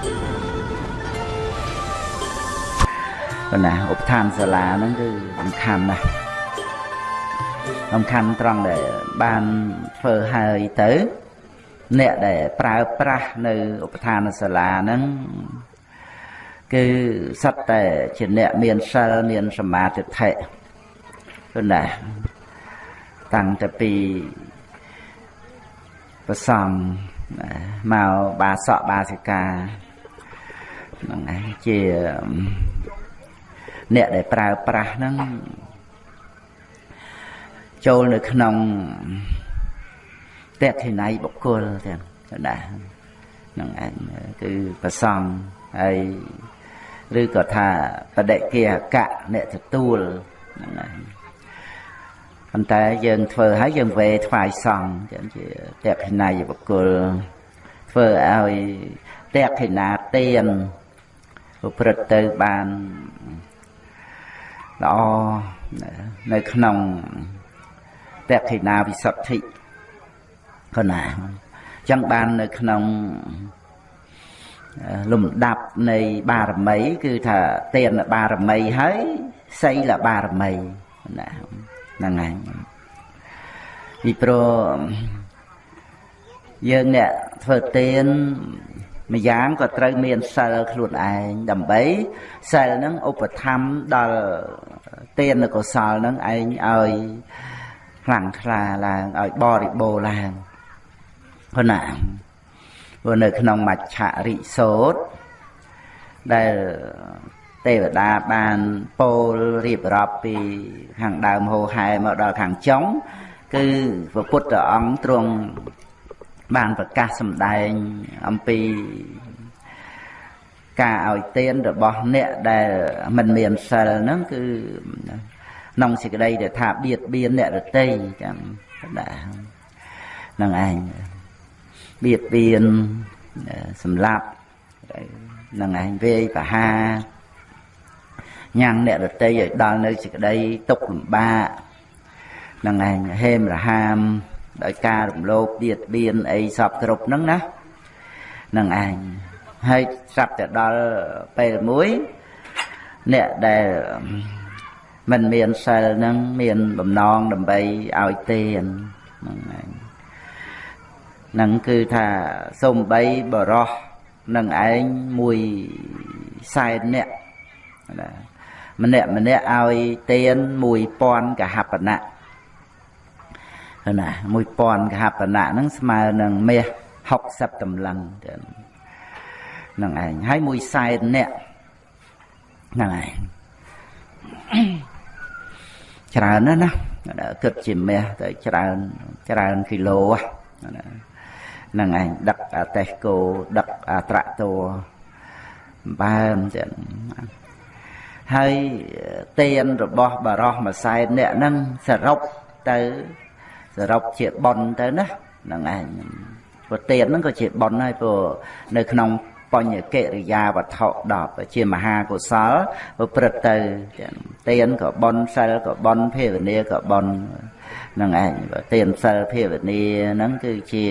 ប៉ុន្តែឧបឋានសាលាហ្នឹងគឺសំខាន់ណាស់សំខាន់ត្រង់ដែលបានធ្វើហើយទៅ អ្នកដែលប្រើប្រាស់នៅឧបឋានសាលាហ្នឹងគឺសត្វតែជាអ្នកមានសិលមានសមាធិធិប៉ុន្តែតាំងតែពីប្រសំមកបាសកបាសិកា ហ្នឹងឯងជាអ្នកដែលប្រើប្រាស់ហ្នឹងចូលនៅក្នុងតេខិណៃបុគ្គលទាំងណាហ្នឹងឯងគឺប្រសងហើយឬក៏ថាបដិគាកៈអ្នកទទួលហ្នឹងឯងប៉ុន្តែយើងធ្វើហើយយើងវេថ្វាយសង្ឃចឹងជាតេខិណៃបុគ្គលធ្វើឲ្យតេខិណាទាន ប្រព្រឹត្តទៅបានល្អនៅក្នុងតេខិណាវិសុទ្ធិក៏ណាអញ្ចឹងបាននៅក្នុងលំដាប់នៃបារមី គឺថាទានបារមីហើយសីលបារមីណាហ្នឹងហើយពីព្រោះយើងអ្នកធ្វើទាន ម្យ៉ាងក៏ត្រូវមានសិលខ្លួនឯងដើម្បីសិលហ្នឹងឧបត្ថម្ភដល់ទានកុសលហ្នឹងឯងឲ្យខ្លាំងក្លាឡើងឲ្យបរិបូរឡើងប៉ុណ្ណាព្រោះនៅក្នុងមច្ឆរិសោតដែលទេវតាបានពោលរៀបរាប់ពីខាងដើមហោហែមកដល់ខាងចុងគឺព្រះពុទ្ធអង្គទ្រង់ បានប្រកាសសម្ដែងអំពីការឲ្យទានរបស់អ្នកដែលមិនមានសិលហ្នឹងគឺក្នុងសេចក្តីដែលថាបៀតបៀនអ្នករតីចឹងដែរហ្នឹងឯងបៀតបៀនសម្លាប់ហ្នឹងឯងវេយបហាញ៉ាំងអ្នករតីឲ្យដល់នៅសេចក្តីទុកលំបាកហ្នឹងឯងហេមរហាម ដោយការរំលោភបៀតបៀនអីសពគ្រប់ហ្នឹងណាហ្នឹងឯងហើយស្រាប់តែដល់ពេលមួយអ្នកដែលមិនមានសិលហ្នឹងមានបំណងដើម្បីឲ្យទានហ្នឹងឯងហ្នឹងគឺថាសំបីបរោះនឹងឯងមួយសែនអ្នកណាម្នាក់ម្នាក់ឲ្យទាន1000កហបណៈ ណា1000កហបណៈហ្នឹងស្មើនឹងមាស60តម្លឹងហ្នឹងឯងហើយមួយសែនអ្នកហ្នឹងឯងច្រើនណាស់ណាគិតជាមាសទៅច្រើនច្រើនគីឡូហ្នឹងឯងដឹកអាតេសកូដឹកអាត្រាក់តូបើមចឹងហើយទានរបស់បរោះមួយសែនអ្នកហ្នឹងសរុបទៅស រុបជាប៉ុនទៅណាហ្នឹងឯងព្រោះទានហ្នឹងក៏ជាប៉ុនហើយព្រោះនៅក្នុងបញ្ញកិរិយាវត្ថុ10ជាមហាកុសលប្រព្រឹត្តទៅទានក៏បនសិលក៏បនភាវនាក៏បននឹងឯងទានសិលភាវនាហ្នឹងគឺជា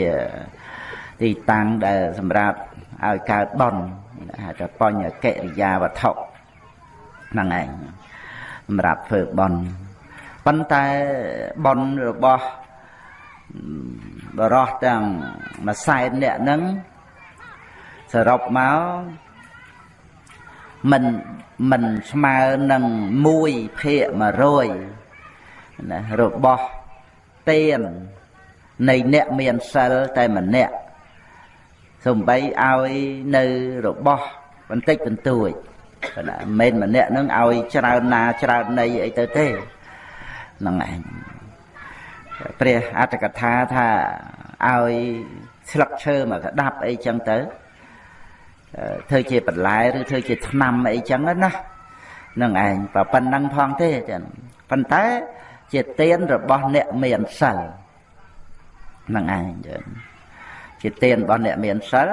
ទីតាំងដែលសម្រាប់ឲ្យកើតបនហៅថាបញ្ញកិរិយាវត្ថុហ្នឹងឯងសម្រាប់ធ្វើបនប៉ុន្តែបនរបស់ បរោះទាំងមួយសែនអ្នកហ្នឹងសរុបមកមិនមិនស្មើនឹង1ភាគ100ណារបស់ទាននៃអ្នកមានសិលតែម្នាក់សំបីឲ្យនៅរបស់បន្តិចបន្តួចណាមិនម្នាក់នឹងឲ្យច្រើនណាច្រើននៃអីទៅទេហ្នឹងឯង ព្រះអត្តកថាថាឲ្យស្លឹកឈើមកក្តាប់អីចឹងទៅធ្វើជាបន្លែឬធ្វើជាថ្នាំអីចឹងណានឹងឯងប៉ុណ្ណឹងផងទេចឹងប៉ុន្តែជាទានរបស់អ្នកមានសិលនឹងឯងចឹងជាទានរបស់អ្នកមានសិល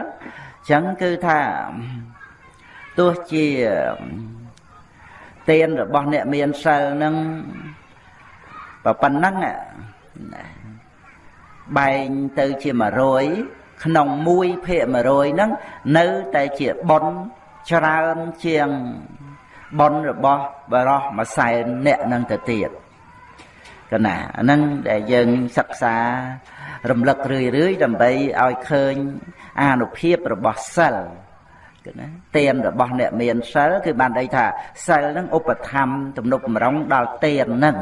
ចឹងគឺថាទោះជាទានរបស់អ្នកមានសិលនឹងប៉ុណ្ណឹង បែងទៅជា100ក្នុង1ភាគ100ហ្នឹងនៅតែជាប៉ុនច្រើនជាងប៉ុនរបស់បរោះមួយសែនអ្នកនឹងទៅទៀតកណាអាហ្នឹងដែលយើងសិក្សារំលឹករឿយរឿយដើម្បីឲ្យឃើញអានុភាពរបស់សិលគឺណាទានរបស់អ្នកមានសិលគឺបានន័យថាសិលនឹងឧបត្ថម្ភទំនុកបំរុងដល់ទាននឹង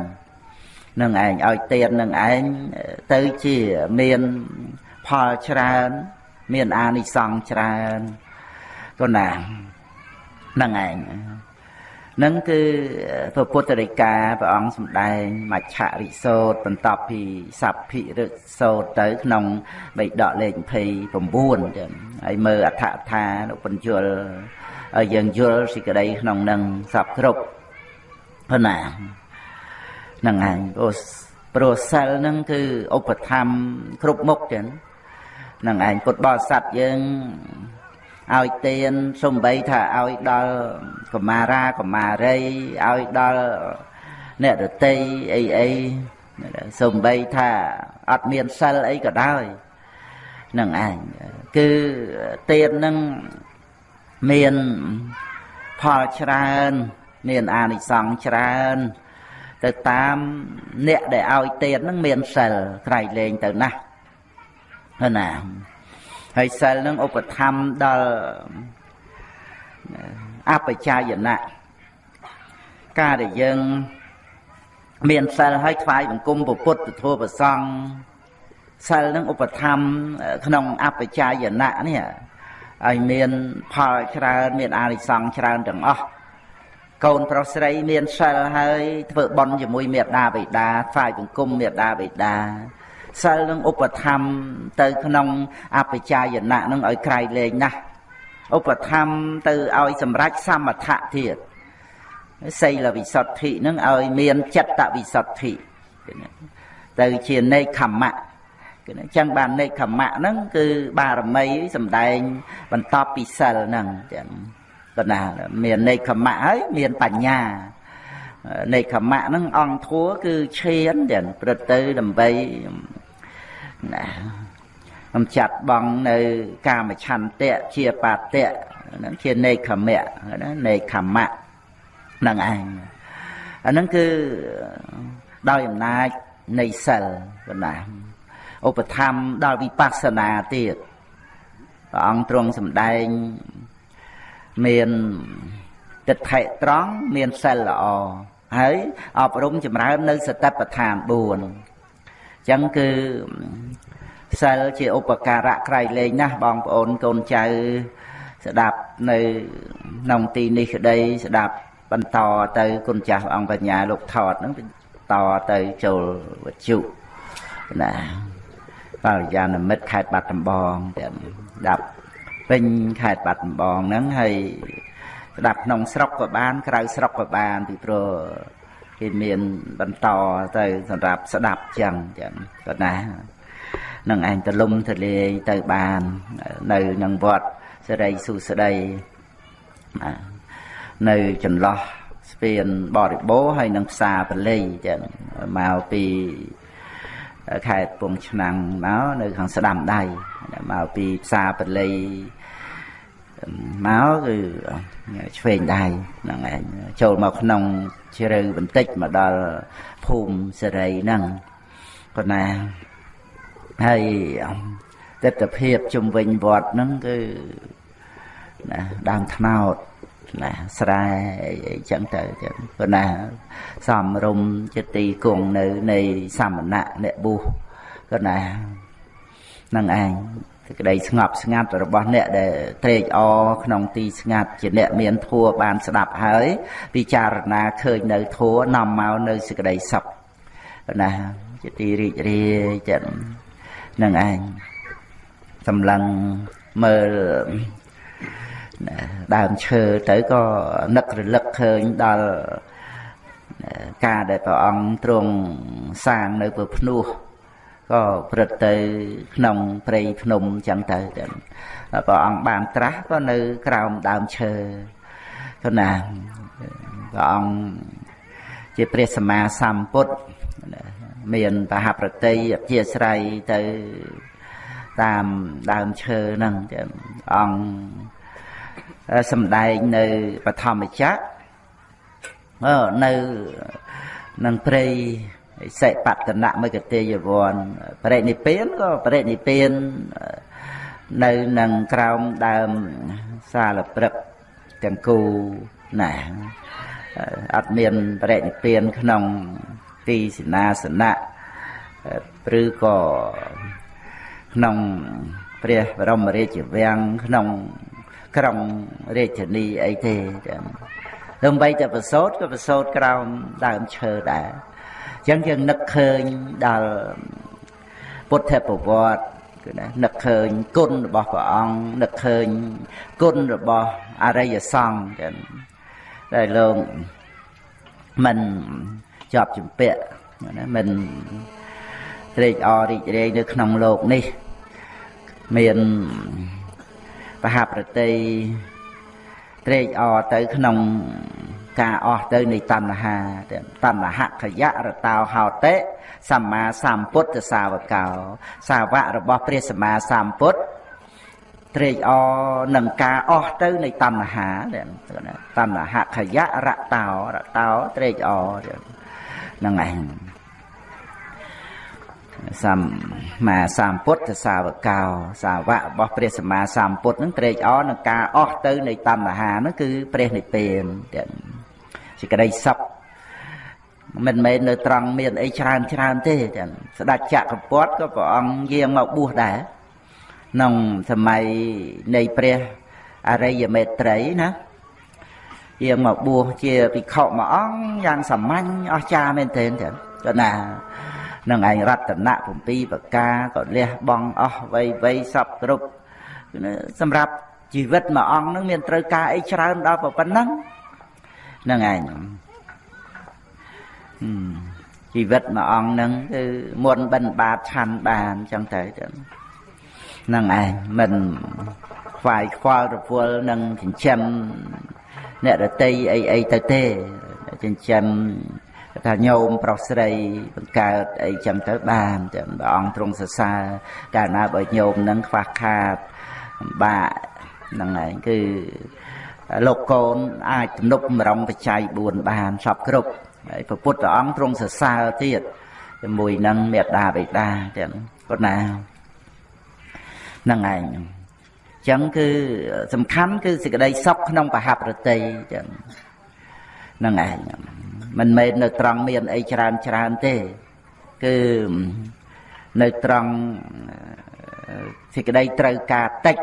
នឹងឯងឲ្យទាននឹងឯងទៅជាមានផលច្រើន មានអានិសង្សច្រើនក៏ណានឹងឯងនឹងគឺព្រះពុទ្ធរិកាព្រះអង្គសម្ដែងមច្ឆរិសោតបន្ទាប់ពីសัพភិរិសោតទៅ ក្នុងបិដកលេខ29ចឹងហើយមើលអដ្ឋថានុបញ្ជលឲ្យយើងយល់សេចក្តីក្នុងនឹងសពគ្រប់ប៉ុណ្ណាហ្នឹងឯងព្រោះព្រោះសិលហ្នឹងគឺឧបធម្មគ្រប់មុខចឹងហ្នឹងឯងពុទ្ធបរិស័ទយើងឲ្យទានសំបីថាឲ្យដល់កមារាកមារីឲ្យដល់អ្នករតីអីអីសំបីថាអត់មានសិលអីក៏ដោយនឹងឯងគឺទាននឹងមានផលច្រើន មានអានិសង្សច្រើន ទៅតាមអ្នកដែលឲ្យទាននឹងមានសិលក្រៃលែងទៅណាស់ណាហើយសិលនឹងឧបធម្មដល់អបជាយណៈការដែលយើងមានសិលហើយថ្វាយបង្គំពុទ្ធពធប្រសង់សិលនឹងឧបធម្មក្នុងអបជាយណៈនេះឲ្យមានផលច្រើនមានអានិសង្សច្រើនទាំងអស់ កូនប្រុសស្រីមានសិលហើយធ្វើបន់ជាមួយមេដាបិតាថ្វាយបង្គំមេដាបិតាសិលនឹងឧបធម្មទៅក្នុងអបជាយណៈនឹងឲ្យក្រៃលែងណាស់ឧបធម្មទៅឲ្យសម្រេចសមថៈទៀតសីលវិសុទ្ធិនឹងឲ្យមានចិត្តវិសុទ្ធិទៅជានេខមៈគឺអញ្ចឹងបាននេខមៈហ្នឹងគឺបារមីសំដែងបន្តពីសិលហ្នឹងចឹង បណ្ណាមាននេខមៈហើយមានបញ្ញានេខមៈហ្នឹងអង្គធัวគឺឈានចឹងព្រឹត្តទៅដើម្បីណាខ្ញុំចាត់បងនៅកាមឆន្ទៈជាបាតៈហ្នឹងជានេខមៈណានេខមៈហ្នឹងឯងអាហ្នឹងគឺដោយអំណាចនៃសិលបណ្ណាឧបធម្មដល់វិបស្សនាទៀតព្រះអង្គទ្រង់សម្ដែង មានទិដ្ឋិត្រង់មានសិលល្អហើយអប់រំចម្រើននៅសតិប្បដ្ឋាន4អញ្ចឹងគឺសិលជាឧបការៈក្រៃលែងណាស់បងប្អូនកូនចៅស្ដាប់នៅក្នុងទីនេះក្តីស្ដាប់បន្តទៅគុណចាស់អង្គបញ្ញាលោកថតហ្នឹងតទៅចូលវត្ថុណាបរិយានិមិត្តខេត្តបាត់ដំបងទាំងដាប់ ពេញខេត្តបាត់ដំបងហ្នឹងហើយស្ដាប់ក្នុងស្រុកក៏បាន ក្រៅស្រុកក៏បានពីព្រោះគេមានបន្តទៅសម្រាប់ស្ដាប់ចឹងចឹងក៏ណានឹងឯងទលំទលាយទៅបាននៅនឹងវត្តសេរីសុស្ដីនៅចន្លោះស្ពានបរិបូរហើយនឹងផ្សារបលីចឹងមកពី ខេត្តពងឆ្នាំងមកនៅខាងស្ដាំដៃមកពីផ្សារបលីមកគឺឆ្វេងដៃហ្នឹងឯងចូលមកក្នុងជ្រៅបន្តិចមកដល់ភូមិសេរីហ្នឹងគាត់ណាហើយទស្សនភាពជំវិញវត្តហ្នឹងគឺណាដើមថ្នោត ណាស្រែអីចឹងទៅចឹងប៉ុន្តែសំរុំជាទីគង់នៅនៃសមណៈអ្នកបុស្សក៏ណានឹងឯងសេចក្តីស្ងប់ស្ងាត់របស់អ្នកដែលត្រេកអរក្នុងទីស្ងាត់ជាអ្នកមានធัวបានស្ដាប់ហើយពិចារណាឃើញនៅធัวនាំមកនៅសេចក្តីសុខណាជាទីរីករាយចឹងនឹងឯងសម្លឹងមើល ដើមឈើទៅក៏នឹករលឹកឃើញដល់ការដែលព្រះអង្គទ្រង់សាងនៅព្រភ្នោះក៏ព្រឹត្តទៅក្នុងព្រៃភ្នំចឹងទៅព្រះអង្គបានត្រាស់ក៏នៅក្រោមដើមឈើគណាព្រះអង្គជាព្រះសម្មាសម្ពុទ្ធមានបហប្រតិអធិស្រ័យទៅតាមដើមឈើហ្នឹងចឹងអង្គ សំដែងនៅបឋមចក្រអឺនៅនឹងព្រៃសិបតនៈមកទេយវ័នបរិនិព្វានក៏បរិនិព្វាននៅនឹងក្រោមដើមសាលព្រឹកទាំងគូណាអត់មានបរិនិព្វានក្នុងទីសេនាសនៈឬក៏ក្នុងព្រះបរមរាជវាំងក្នុង ក្រុងរាជធានីអីទេចឹងដើម្បីតែប្រសូតក៏ប្រសូតក្រោមដើមឈើដែរអញ្ចឹងយើងនឹកឃើញដល់ពុទ្ធប្រវត្តិគឺណានឹកឃើញគុណរបស់ព្រះអង្គនឹកឃើញគុណរបស់អរិយសង្ឃចឹងដែលលោកមិនជាប់ជំពាក់ណាមិនត្រេកអររីករាយនៅក្នុងโลกនេះមាន បហប្រតិត្រេកអរទៅក្នុងការអស់ទៅនៃតណ្ហាតណ្ហខយៈរតោហោតិសម្មាសម្ពុទ្ធសាវកោ សាវករបស់ព្រះសម្មាសម្ពុទ្ធត្រេកអរនឹងការអស់ទៅនៃតណ្ហាតណ្ហខយៈរតោរតោត្រេកអរហ្នឹងឯង សម្មាសម្ពុទ្ធសាវកោ សាវករបស់ព្រះសម្មាសម្ពុទ្ធនឹងត្រេកអរនឹងការអស់ទៅនៃតណ្ហានឹងគឺព្រះនិព្វានទាំងសេចក្តីសុខមិនមែននៅត្រង់មានអីច្រើនច្រើនទេចឹងស្ដេចចក្រពត្តិក៏ព្រះអង្គយាងមកបួសដែរក្នុងសម័យនៃព្រះអរិយមេត្រីណាយាងមកបួសជាភិក្ខុមួយអង្គយ៉ាងសាមញ្ញអស្ចារ្យមែនទែនចឹងក៏ណា នឹងឯងរតនៈ7ប្រការក៏លះបង់អស់វ័យវ័យសពគ្រប់សម្រាប់ជីវិតមួយអង្គនឹងមានត្រូវការអីច្រើនដល់ប៉ុណ្ណឹងហ្នឹងឯងជីវិតមួយអង្គហ្នឹងគឺមុនបិណ្ឌបាតឆាន់បានចឹងទៅហ្នឹងឯងមិនខ្វាយខ្វល់រវល់នឹងចិញ្ចឹមអ្នករតីអីអីទៅទេចិញ្ចឹម ថាញោមប្រុសស្រីបង្កើតអីចឹងទៅបានតែព្រះអង្គទ្រង់សរសើរកាលណាបើញោមនឹងខ្វះខាតបាក់ហ្នឹងឯងគឺលោកកូនអាចទំនុកម្រងបច្ច័យ4បានសពគ្រប់ហើយព្រះពុទ្ធអង្គទ្រង់សរសើរទៀតជាមួយនឹងមេត្តាបិតាចឹងគាត់ណាហ្នឹងឯងចឹងគឺសំខាន់គឺសេចក្តីសុខក្នុងបហប្រតិចឹងហ្នឹងឯង មិនមែននៅត្រង់មានអីច្រើនច្រើនទេគឺនៅត្រង់សេចក្តីត្រូវការតិច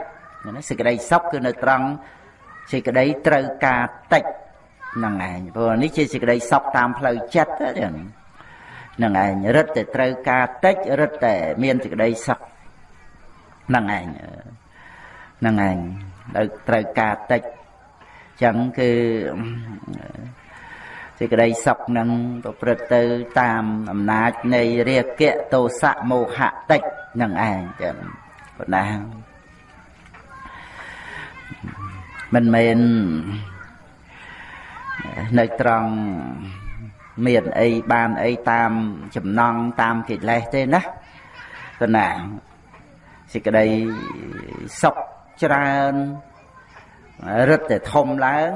សេចក្តីសុខគឺនៅត្រង់សេចក្តីត្រូវការតិចហ្នឹងឯងព្រោះនេះជាសេចក្តីសុខតាមផ្លូវចិត្តហ្នឹងឯងរឹតតែត្រូវការតិចរឹតតែមានសេចក្តីសុខហ្នឹងឯងហ្នឹងឯងត្រូវការតិចចឹងគឺ សេចក្តីសុខនឹងប្រព្រឹត្តទៅតាមអំណាចនៃរាគៈទោសៈមោហៈតិចនឹងឯងចឹងប៉ុណ្ណាមិនមែននៅត្រង់មានអីបានអីតាមចំណងតាមកិលេសទេណាប៉ុណ្ណាសេចក្តីសុខច្រើន រឹតតែធំឡើង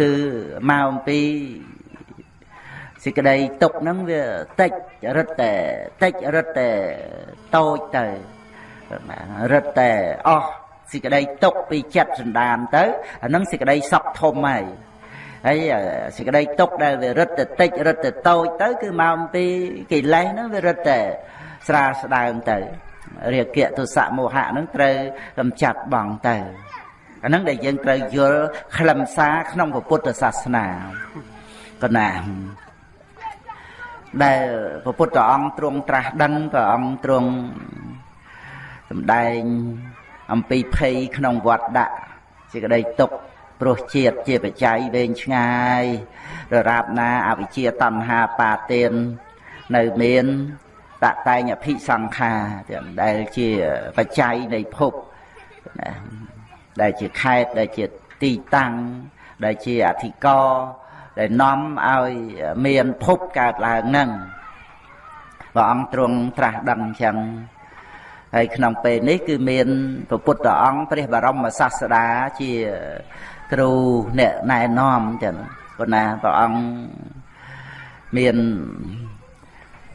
គឺមកអំពីសេចក្តីទុកហ្នឹងវាតិចរឹតតែតិចរឹតតែតូចទៅរឹតតែអស់សេចក្តីទុកពីចិត្តសន្តានទៅអាហ្នឹងសេចក្តីសក់ធំហើយហើយសេចក្តីទុកដែលវារឹតតែតិចរឹតតែតូចទៅ គឺមកអំពីកិលេសហ្នឹងវារឹតតែស្រាលស្ដើងទៅរាគៈទុសៈមោហៈហ្នឹងត្រូវកំចាត់បងទៅ អាហ្នឹងដែលយើងត្រូវយល់ខ្លឹមសារក្នុងពុទ្ធសាសនាកណាដែលពពុទ្ធអង្គទ្រង់ត្រាស់ដឹងព្រះអង្គទ្រង់សម្ដែងអំពីភ័យក្នុងវត្តដាក់សេចក្តីទុក្ខព្រោះជាតិជាបច្ច័យវែងឆ្ងាយដរាបណាអវិជ្ជាតណ្ហាបាទាននៅមានតតែងអភិសង្ខារដែលជាបច្ច័យនៃភព ដែលជាខេតដែលជាទីតាំងដែលជាអធិករដែលនាំឲ្យមានភពកើតឡើងនឹងព្រះអង្គទ្រង់ត្រាស់ដឹងអញ្ចឹងហើយក្នុងពេលនេះគឺមានព្រះពុទ្ធអង្គព្រះបរមសាស្តាជាគ្រូអ្នកណែនាំចឹងប៉ុន្តែព្រះអង្គមាន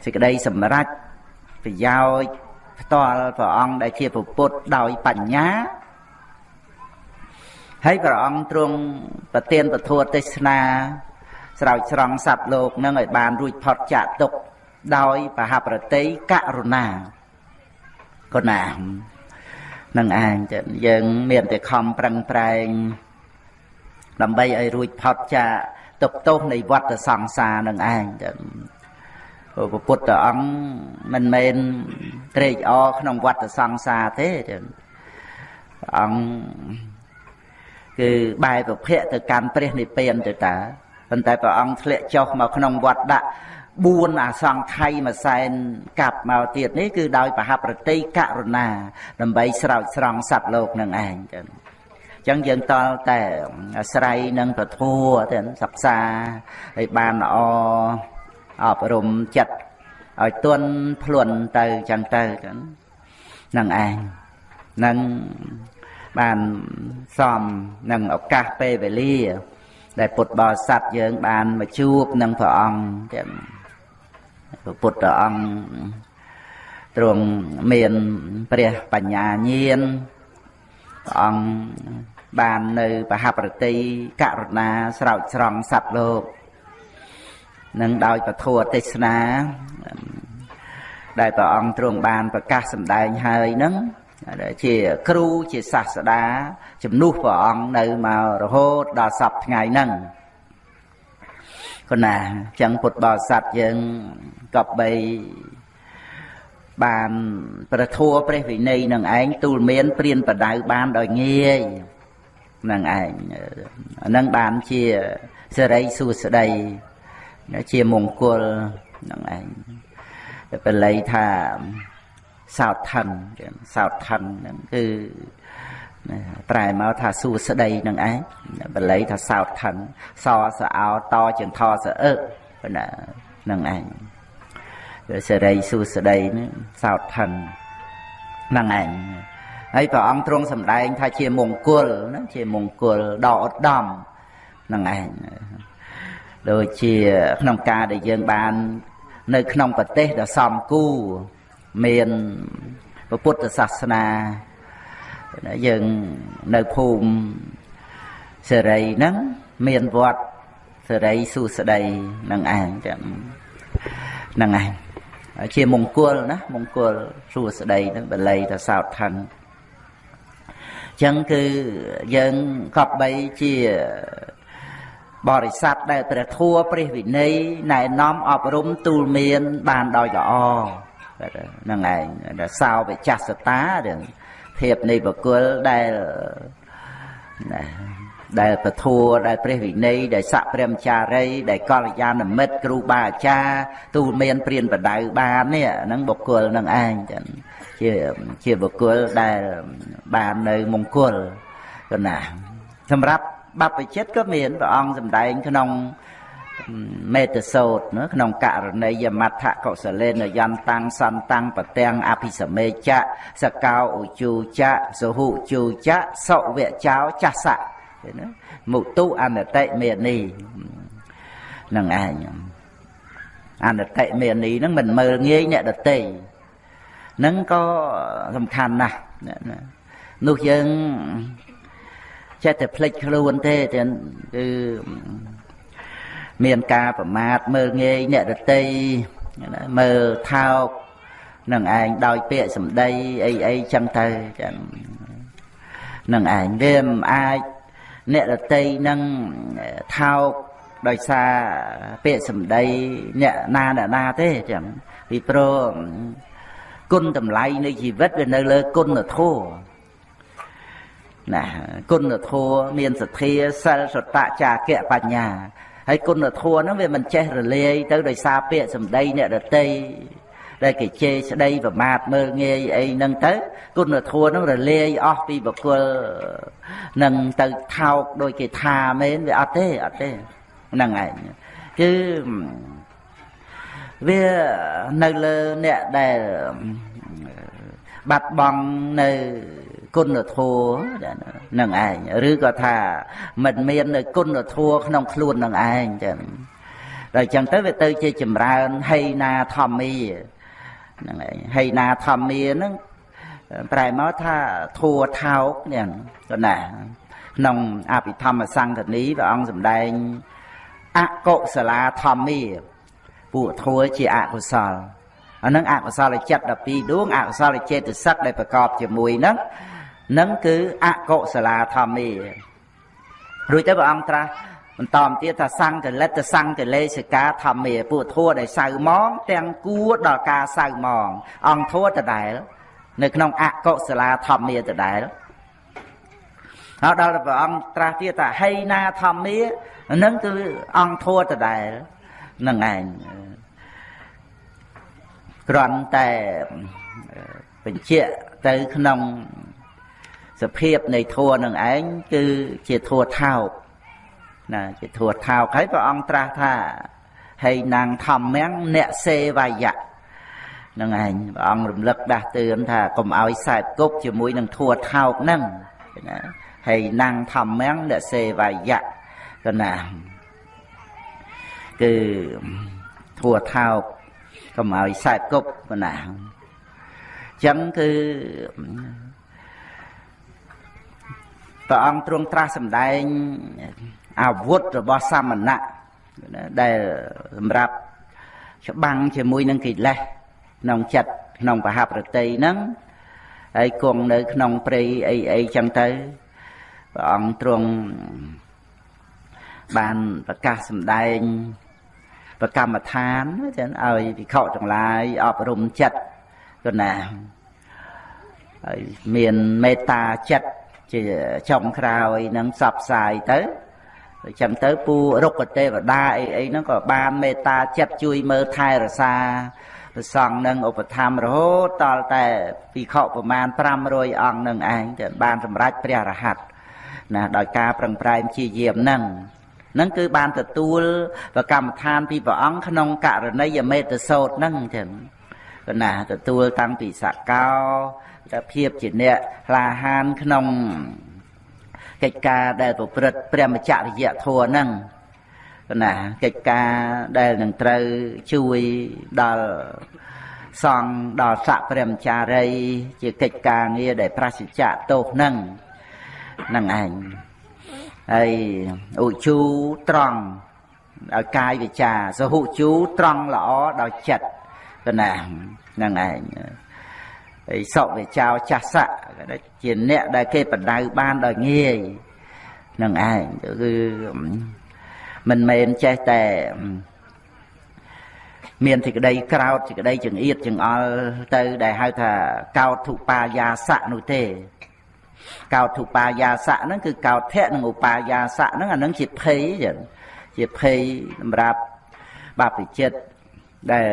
សេចក្តីសម្រេចប្រយោជន៍ផ្ទាល់ព្រះអង្គដែលជាពុទ្ធដោយបញ្ញា ហើយព្រះអង្គទ្រង់ប្រទានពធទេសនាស្រោចស្រង់សត្វលោកនឹងឲ្យបានរួចផុតចាកទុកដោយបហប្រតិករុណាកុណានឹងឯងចឹងយើងមានតែខំប្រឹងប្រែងដើម្បីឲ្យរួចផុតចាកទុកទោសនៃវដ្តសង្សារនឹងឯងចឹងព្រះពុទ្ធអង្គមិនមែនត្រេកអរក្នុងវដ្តសង្សារទេចឹងអង្គ គឺបែរប្រភពទៅកាន់ព្រះនិព្វានទៅតាប៉ុន្តែព្រះអង្គធ្លាក់ចុះមកក្នុងវត្តដាក់4អាសង្ខ័យមួយសែនកាប់មកទៀតនេះគឺដោយបហប្រតិករុណា ដើម្បីស្រោចស្រង់សត្វលោកនឹងឯងចឹងចឹងយើងតល់តែអាស្រ័យនឹងពធัวទៅសិក្សាឲ្យបានល្អអប់រំចិត្តឲ្យទន់ភ្លន់ទៅចឹងទៅចឹងនឹងឯងនឹង បានសមនឹងឱកាសពេលវេលា ដែលពុទ្ធបរិស័ទយើង បានមកជួបនឹងព្រះអង្គចឹងពុទ្ធអង្គទ្រង់មានព្រះបញ្ញាញាណព្រះអង្គបាននៅបហប្រតិករុណាស្រោចស្រង់សត្វលោកនឹងដោយពធទេសនា ដែលព្រះអង្គទ្រង់បានប្រកាសសម្ដែងហើយនឹង ជាគ្រូជាសាស្តាជំនួសព្រះអង្គនៅមករហូតដល់សពថ្ងៃហ្នឹងគណាចឹងពុទ្ធបរិស័ទយើងកប់បីបានប្រធัวព្រះវិន័យនឹងឯងទូលមានព្រានបដៅបានដោយងាយនឹងឯងអានឹងបានជាសេរីសួស្តីជាមង្គលនឹងឯងបល័យថា សោតថិនសោតថិនហ្នឹងគឺប្រែមកថាសួស្តីនឹងឯងបល័យថាសោតថិនសសអោតជាងថសអឹកណានឹងឯងសេរីសួស្តីនេះសោតថិននឹងឯងហើយព្រះអង្គទ្រង់សម្ដែង ថាជាមង្គលណាជាមង្គលដ៏ឧត្តមនឹងឯងដូចជាក្នុងការដែលយើងបាន នៅ ក្នុងប្រទេសដ៏សំគូ មានពុទ្ធសាសនាយើងនៅភូមិសេរីហ្នឹងមានវត្តសេរីសុស្ដីនឹងឯងចឹងនឹងឯងជាមង្គលណាមង្គលសុស្ដីនឹងបល័យថាសោតឋានចឹងគឺយើងកប់បីជាបរិស័ទដែលព្រះធัวព្រះវិន័យណែនាំអប់រំទូលមានបានដោយល្អ ហ្នឹងឯងសោវិចាសតាភាពនៃបុគ្គលដែលណាដែលពធัวដែលព្រះវិន័យដែលស័កព្រះមចារីដែលកល្យាណមិត្តគ្រូបាអាចារ្យទូលមានព្រានបដៅបាននេះហ្នឹងបុគ្គលនឹងឯងចឹងជាជាបុគ្គលដែលបាននៅមង្គលកណាសម្រាប់បព្វជិតក៏មានព្រះអង្គសម្ដែងក្នុង មេតសោតក្នុងករណីយមត្ថកុសលេនយន្តាំងសន្តាំងប្រទាំងអភិសមេចៈសកោឧជូចៈសហុជូចៈសុវៈចោចាសៈណាមុទុអនតិមេនីនឹងឯងអនតិមេនីហ្នឹងមិនមើលងាយអ្នកដតីហ្នឹងក៏សំខាន់ណាស់នោះយើងចេះតែភ្លេចខ្លួនទេគឺ មានការប្រមាថមើលងាយអ្នករតីមើលថោកនឹងឯងដោយពាក្យសម្ដីអីអីចឹងទៅចឹងនឹងឯងវាមិនអាចអ្នករតីនឹងថោកដោយសារពាក្យសម្ដីអ្នកណាអ្នកណាទេចឹងពីព្រោះគុណតម្លៃនៃជីវិតវានៅលើគុណធម៌ណាគុណធម៌មានសទ្ធាសិលសតៈចាគៈបញ្ញា ហើយគុណធម៌ហ្នឹងវាមិនចេះរលាយទៅដោយសារពាក្យសម្ដីអ្នកដតីដែលគេជេរស្ដីប្រមាថមើលងាយអីហ្នឹងទៅគុណធម៌ហ្នឹងរលាយអស់ពីបុគ្គលនឹងទៅថោកដោយគេថាមែនវាអត់ទេអត់ទេហ្នឹងឯងគឺវានៅលើអ្នកដែលបាត់បង់នៅ គុណធម៌នឹងឯងឬក៏ថាមិនមាននៅគុណធម៌ក្នុងខ្លួននឹងឯងចឹងដល់ចឹងទៅវាទៅជាចម្រើនហីណាធម្មាហ្នឹងឯងហីណាធម្មាហ្នឹងប្រែមកថាធัวថោកនេះក៏ណាក្នុងអភិធម្មសង្កនីព្រះអង្គសម្ដែងអកុសលាធម្មាពួកធัวជាអកុសលអានឹងអកុសលចិត្ត12ដួងអកុសលចេតសិកដែលប្រកបជាមួយហ្នឹង នឹងគឺអកុសលាធម្មារួចទៅព្រះអង្គត្រាស់បន្តមកទៀតថាសង្កលិតសង្កលេសិកាធម្មាពួកធัวដែលសៅมองទាំងគួរដល់ការសៅมองអង្គធัวដដែលនៅក្នុងអកុសលាធម្មាដដែលហើយដល់ព្រះអង្គត្រាស់ទៀតថាហីណាធម្មានឹងគឺអង្គធัวដដែលនឹងឯងគ្រាន់តែបញ្ជាក់ទៅក្នុង សភាពនៃធัวនឹងឯងគឺជាធัวថោកណាជាធัวថោកហើយព្រះអង្គត្រាស់ថាហើយនាងធម្មំអ្នកសេវាយៈនឹងឯងព្រះអង្គរំលឹកដាស់តឿនថាកុំឲ្យសែបគប់ជាមួយនឹងធัวថោកហ្នឹងណាហើយនាងធម្មំអ្នកសេវាយៈកណាគឺធัวថោកកុំឲ្យសែបគប់កណាអញ្ចឹងគឺ ព្រះអង្គទ្រង់ត្រាស់សម្ដែងអាវុធរបស់សាមណៈដែលសម្រាប់ច្បាំងជាមួយនឹងកិលេសក្នុងចិត្តក្នុងបហប្រតិហ្នឹងហើយគង់នៅក្នុងព្រៃអីអីចឹងទៅព្រះអង្គទ្រង់បានប្រកាសសម្ដែងប្រកម្មដ្ឋានចឹងឲ្យភិក្ខុទាំងឡាយអប់រំចិត្តគណាហើយមានមេត្តាចិត្ត ជាចុងក្រោយនឹងសັບផ្សាយទៅអញ្ចឹងទៅពូរុក្ខទេវតាអីអីហ្នឹងក៏បានមេត្តាចិត្តជួយមើលថែរក្សាព្រះសង្ឃនឹងឧបត្ថម្ភរហូតតតែភិក្ខុប្រមាណ500អង្គនឹងឯងទៅបានសម្រេចព្រះរហ័តណាដោយការប្រឹងប្រែងជាយាមហ្នឹងហ្នឹងគឺបានទទួលប្រកម្មដ្ឋានពីព្រះអង្គក្នុងករណីយមេតសោតហ្នឹងចឹងកណាទទួលតាំងពីសកោតែ ភាពជាអ្នកក្លាហានក្នុងកិច្ចការដែលប្រព្រឹត្តព្រះមច្ចរិយធម៌ហ្នឹងណាកិច្ចការដែលនឹងត្រូវជួយដល់សង្ឃដល់ស័កព្រះមចារី ជាកិច្ចការងារដែលប្រសិជ្ជៈទោសហ្នឹងហ្នឹងឯងហើយឧជូត្រង់ឲ្យកាយវិចាសហុជូត្រង់ល្អដល់ចិត្តកណាហ្នឹងឯង ហើយសុវិចោចាសៈជាអ្នកដែលគេបដៅបានដោយងាយនឹងឯងគឺមិនមែនចេះតែមានសេចក្តីក្រោតសេចក្តីចង្អៀតចង្អល់ទៅដែលហៅថាកោតធុបាយាសៈនោះទេកោតធុបាយាសៈហ្នឹងគឺកោតភៈនិងឧបាយាសៈហ្នឹងអាហ្នឹងជាភ័យចឹងជាភ័យសម្រាប់បាបចិត្តដែល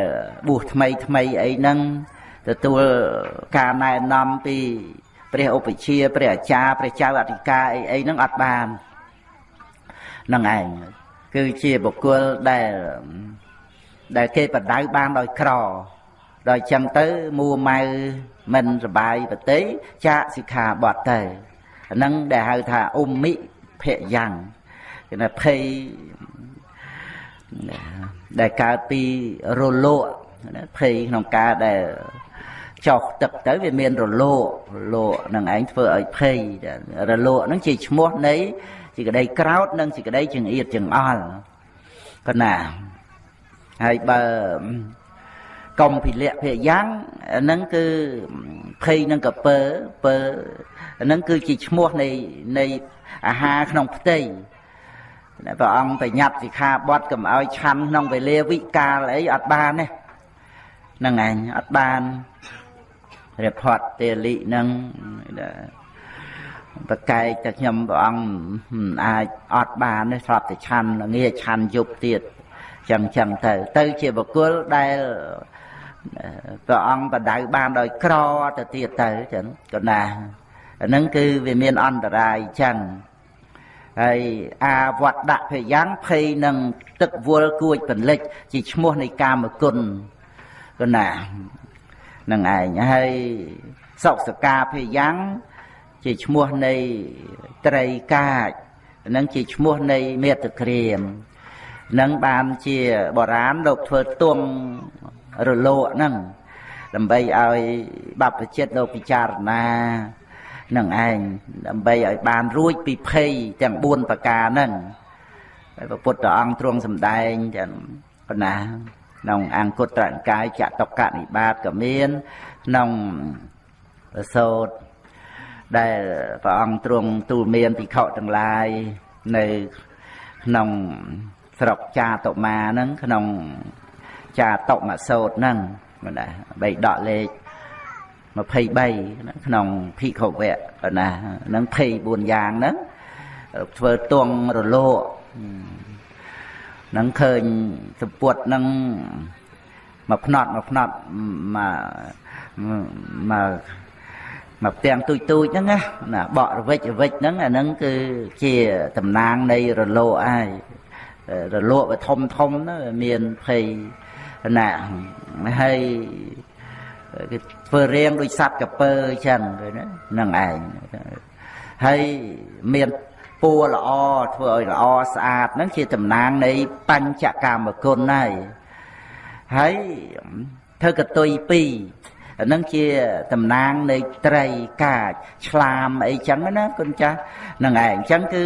បួសថ្មីថ្មីអីហ្នឹង ទទួលការណែនាំពីព្រះឧបជាព្រះអាចារ្យព្រះចៅអធិការអីអីហ្នឹងអត់បាននឹងឯងគឺជាបុគ្គលដែលដែលគេបដៅបានដោយក្រដល់ចឹងទៅមួម៉ៅមិនសបាយប្រតិចាកសិក្ខាបទទៅអាហ្នឹងដែលហៅថាអ៊ុំមិភយ៉ាងគេថាភ័យដែលកើតពីរលកភ័យក្នុងការដែល ចុះទឹកទៅវាមានរលករលកនឹងឯងធ្វើឲ្យភ័យរលកនឹងជាឈ្មោះនៃសេចក្តីក្រោតនិងសេចក្តីចង្អៀតចង្អល់កណាហើយបើកុំភិលៈភយ៉ាងហ្នឹងគឺភ័យនឹងកពើពើហ្នឹងគឺជាឈ្មោះនៃនៃអាហារក្នុងផ្ទៃព្រះអង្គបញ្ញត្តិសិក្ខាបទកុំឲ្យឆាន់ក្នុងវេលាវិកាលអីអត់បានទេហ្នឹងឯងអត់បាន រិផតទេលិនឹងប្រកែកតែខ្ញុំព្រះអង្គអាចអត់បានទេស្រាប់តែឆាន់ងាឆាន់យប់ទៀតចឹងចឹងទៅ ទៅជាបុគ្គលដែលព្រះអង្គបដៅបានដោយក្រទៅទៀតទៅចឹងកណាអាហ្នឹងគឺវាមានអន្តរាយចឹងហើយអាវត្តភយ៉ាងភ័យនឹងទឹកវល់គួចបន្លិចជាឈ្មោះនៃកាមគុណកណា នឹងឯងហើយសុសកាភយ៉ាងជាឈ្មោះនៃត្រីកាចនឹងជាឈ្មោះនៃមេត្តក្រៀមនឹងបានជាបរាណលោកធ្វើទងរលកហ្នឹងដើម្បីឲ្យបព្វជិតលោកពិចារណានឹងឯងដើម្បីឲ្យបានរួចពីភ័យទាំង4ប្រការហ្នឹងហើយព្រះពុទ្ធអង្គទ្រង់សម្ដែងទាំងប៉ុណ្ណា ក្នុងអង្គត្រនិកាយចតុកនិបាតក៏មានក្នុងសោតដែលព្រះអង្គទ្រង់ទូលមានភិក្ខុទាំងឡាយនៅក្នុងស្រុកចាតុមាហ្នឹងក្នុងចាតុមសោតហ្នឹងណាបីដកលេខ23ក្នុងភិក្ខុវៈណាហ្នឹង24យ៉ាងហ្នឹងធ្វើទងរលោហ្នឹងឃើញសម្ពុតហ្នឹងមកផ្នត់មកផ្នត់មកមកមកផ្ទាំងទូចទូចហ្នឹងណាបករវិចរវិចហ្នឹងអាហ្នឹងគឺជាតំណាងនៃរលោហើយរលកវាធំធំណាមានភ័យណាហើយគេធ្វើរៀងដូចសัตว์កពើអញ្ចឹងហ្នឹងឯងហើយមាន ពួរល្អធ្វើឲ្យល្អស្អាតហ្នឹងជាតំណាងនៃបញ្ចកម្មគុណហើយហើយធ្វើកតុយពីរអានឹងជាតំណាងនៃត្រីកាចឆ្លាមអីចឹងណាគុណចាស់ហ្នឹងឯងអញ្ចឹងគឺ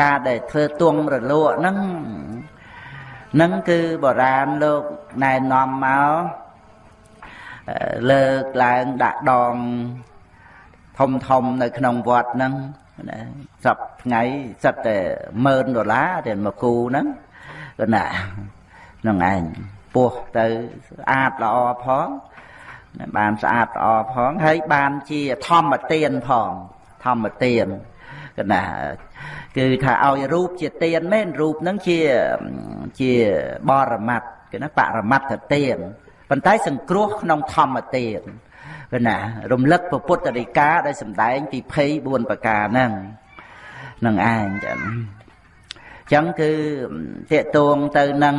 ការដែលធ្វើទងរលកហ្នឹងហ្នឹងគឺបុរាណលោកណែនាំមកលើកឡើងដាក់ដងធំធំនៅក្នុងវត្តហ្នឹង ណាសពថ្ងៃសិតតែ10000ដុល្លារតែមួយគូហ្នឹងក៏ណាហ្នឹងឯងពោះទៅស្អាតល្អផងបានស្អាតល្អផងហើយបានជាធម្មទានផងធម្មទានកណាគឺថាឲ្យរូបជាទានមែនរូបហ្នឹងជាជាបរមត្តគឺណាបរមត្តទានប៉ុន្តែសង្គ្រោះក្នុងធម្មទាន គឺណារំលឹកពុទ្ធរិកាដែលសម្ដែងពី24ប្រការហ្នឹងនឹងឯងចឹងចឹងគឺតេតួងទៅនឹង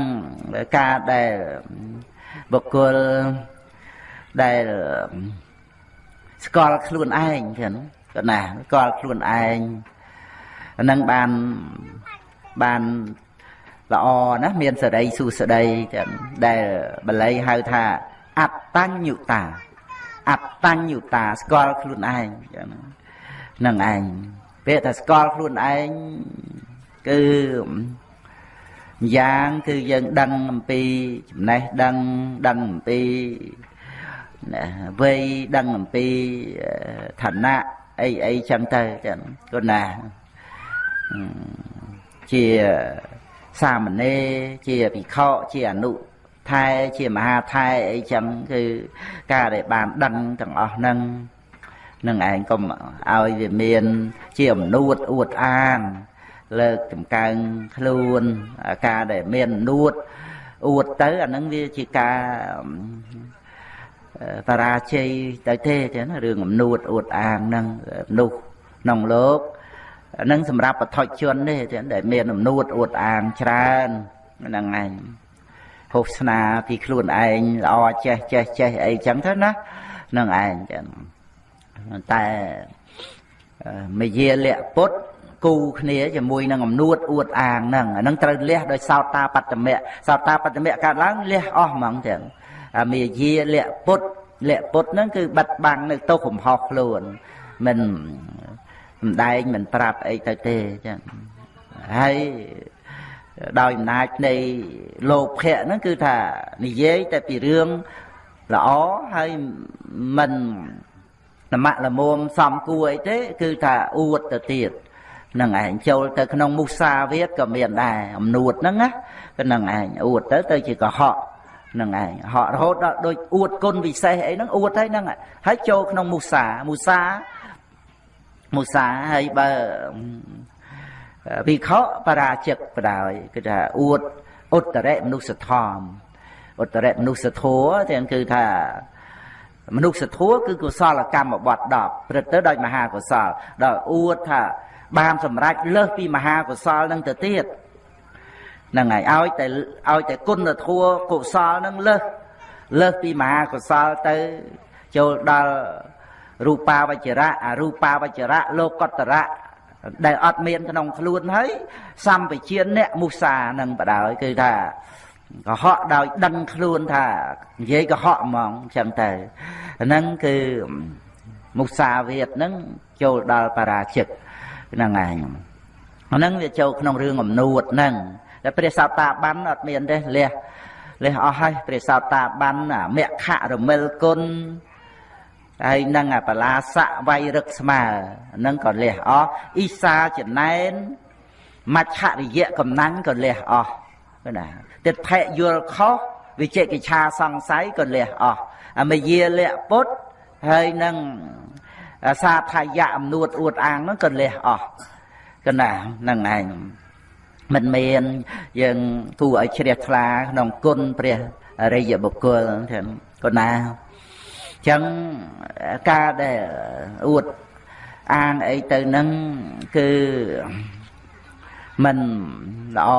ការដែលបុគ្គលដែលស្គាល់ខ្លួនឯងចឹងក៏ណាស្គាល់ខ្លួនឯងហ្នឹងបានបានល្អណាមានសេរីសុស្ដីចឹងដែលបល័យហៅថាអត្តញ្ញុតា អត្តញ្ញុតាស្គាល់ខ្លួនឯងចឹងហ្នឹងឯងពេលថាស្គាល់ខ្លួនឯងគឺយ៉ាងគឺយើងដឹងអំពីចំណេះដឹងដឹងអំពីវ័យដឹងអំពីឋានៈអីអីចឹងទៅចឹងគាត់ណាជាសាមណេរជាភិក្ខុជាអនុ ថែជាមហាថែអីចឹងគឺការដែលបានដឹងទាំងអស់ហ្នឹងនឹងឯងកុំឲ្យវាមានជាអំនួតអួតអាង លើកចំកើងខ្លួនការដែលមាននួតអួតទៅអាហ្នឹងវាជាការបរាជ័យទៅទេចឹងរឿងអំនួតអួតអាងហ្នឹងមនុស្សក្នុងលោកហ្នឹងសម្រាប់បឋិជនទេចឹងដែលមានអំនួតអួតអាងច្រើនហ្នឹងឯង ហូបស្នាពីខ្លួនឯងល្អចេះចេះចេះអីចឹងទៅណាហ្នឹងឯងចឹងតែមយាលៈពុទ្ធគូគ្នាជាមួយនឹងអំនួតអួតអាងហ្នឹងអាហ្នឹងត្រូវលះដោយសោតាបត្តមៈសោតាបត្តមៈកើតឡើងលះអស់ហ្មងចឹងមាយាលៈពុទ្ធលៈពុទ្ធហ្នឹងគឺបិទបាំងនៅទោសកំហុសខ្លួនមិនសំដែងមិនប្រាប់អីទៅទេចឹងហើយ ដោយអំណាចនៃលោភៈហ្នឹងគឺថានិយាយតែពីរឿងល្អហើយមិននមៈលមុំសំគួរអីទេ គឺថាអួតទៅទៀតនឹងឯងចូលទៅក្នុងមុសាវាទក៏មានដែរអំនួតហ្នឹងណាគឺនឹងឯងអួតទៅទៅជាកុហកនឹងឯងហក់រហូតដល់ដូចអួតគុណពិសេសអីហ្នឹងអួតហើយហ្នឹងហើយចូលក្នុងមុសាមុសាមុសាហើយបើ វិខបរាជិកបដោយគឺថាអួតឧត្តរមនុស្សធម៌ឧត្តរមនុស្សធម៌ទាំងគឺថាមនុស្សធម៌គឺកុសលកម្មបត្តិ10ព្រឹត្តទៅដោយមហាកុសលដល់អួតថាបានសម្រេចលើសពីមហាកុសលនឹងទៅទៀតហ្នឹងហើយឲ្យតែឲ្យតែគុណធម៌កុសលនឹងលើសលើសពីមហាកុសលទៅចូលដល់រូបាវចរៈអរូបាវចរៈលោកតរៈ ដែលអត់មានក្នុងខ្លួនហើយសម្បជាអ្នកមុសានឹងបដ ாய் គឺថាកុហកដោយដឹងខ្លួនថានិយាយកុហកហ្មងអញ្ចឹងទៅហ្នឹងគឺមុសាវាទហ្នឹងចូលដល់បរាជិកហ្នឹងឯងហ្នឹងវាចូលក្នុងរឿងអំនួតហ្នឹងតែព្រះសោតាបានអត់មានទេលះលះអស់ហើយព្រះសោតាបានមគ្គរមិលគុណ ហើយនឹងបលាសៈវៃរឹកស្មើនឹងក៏លះអស់អ៊ីសាចំណែនមច្ឆរិយៈកំណាញ់ក៏លះអស់ណាទិដ្ឋិយល់ខុសវិជិកិឆាសង្ស័យក៏លះអស់អមយាលៈពុទ្ធហើយនឹងសាថាយៈអំនួតអួតអាងហ្នឹងក៏លះអស់កណាហ្នឹងឯងមិនមានយើងគួរឲ្យជ្រះថ្លាក្នុងគុណព្រះអរិយបុគ្គលទាំងកណា ចឹងការដែលអួតអាងអីទៅនឹងគឺមិនល្អ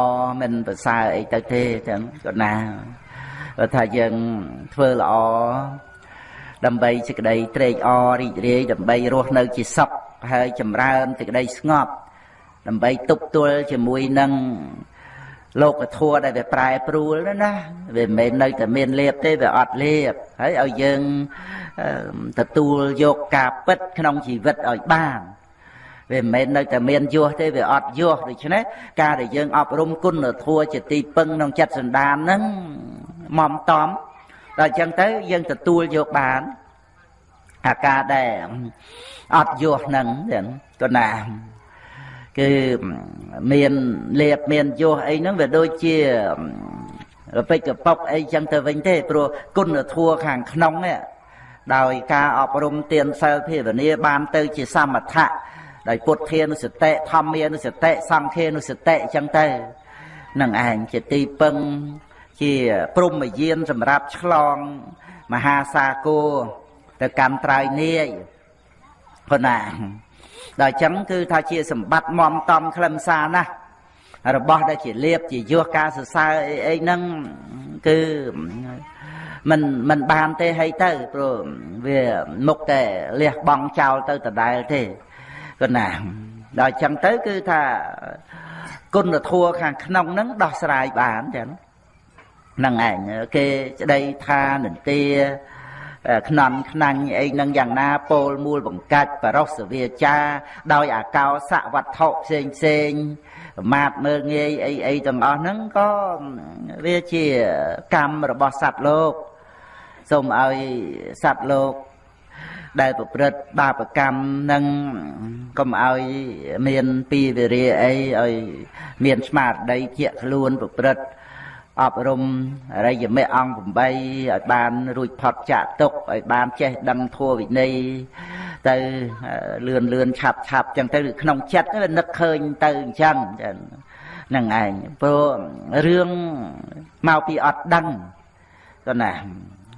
មិនប្រសើរអីទៅទេចឹងក៏ណាបើថាយើងធ្វើល្អដើម្បីសេចក្តីត្រេកអររីករាយដើម្បីរស់នៅជាសុខហើយចម្រើនសេចក្តីស្ងប់ដើម្បីទប់ទល់ជាមួយនឹង លោកធัวដែលវាប្រែប្រួលណាវាមិនមែននៅតែមានលៀបទេវាអត់លៀបហើយឲ្យយើងទទួលយកការពិតក្នុងជីវិតឲ្យបានវាមិនមែននៅតែមានយោះទេវាអត់យោះដូច្នេះការដែលយើងអប់រំគុណធម៌ជាទីពឹងក្នុងចិត្តសន្តានហ្នឹងមុំតំដល់អញ្ចឹងទៅយើងទទួលយកបានអាការដែលអត់យោះហ្នឹងក៏ណា គឺមានលៀបមានយោះអីហ្នឹងវាដូចជារពេចកប៉ុកអីចឹងទៅវិញទេព្រោះគុណធម៌ខាងក្នុងនេះដោយការអប់រំទានសិលភាវនាបានទៅជាសមថៈដោយពុទ្ធានុសតិធម្មានុសតិសង្ឃានុសតិអញ្ចឹងទៅនឹងឯងជាទីពឹងជាព្រំយានសម្រាប់ឆ្លងមហាសាគរទៅកម្មត្រៃនាយប៉ុណ្ណា ដល់អញ្ចឹងគឺថាជាសម្បត្តិមមតំខ្លឹមសារណាស់របស់ដែលជាលៀបជាយោះការសរសើរអីអីហ្នឹងគឺមិនមិនបានទេហើយទៅព្រោះវាមុខតែលះបង់ចោលទៅដដែលទេគណាដល់អញ្ចឹងទៅគឺថាគុណធម៌ខាងក្នុងហ្នឹងដោះស្រាយបានចឹងហ្នឹងឯងគេស្ដីថានន្ទា ខ្នន់ខ្នាញ់អីនឹងយ៉ាងណាពោលមូលបង្កាច់បរោសវាចាដោយអាកោសវត្ថុផ្សេងផ្សេងប្រមាទមើលងាយអីអីទាំងអស់ហ្នឹងក៏វាជាកម្មរបស់សត្វលោកសូមឲ្យសត្វលោកដែលប្រព្រឹត្តបាបកម្មនឹងកុំឲ្យមានពីវិរិយអីឲ្យមានស្មារតីជាខ្លួនប្រព្រឹត្ត អប់រំអរិយមេអង្គ8ឲ្យបានរួចផុតចាកទុកឲ្យបានចេះដឹងធម៌វិន័យទៅលឿនលឿនឆាប់ឆាប់ចឹងទៅក្នុងចិត្តវានឹកឃើញទៅអញ្ចឹងហ្នឹងឯងព្រោះរឿងមកពីអត់ដឹងក៏ណា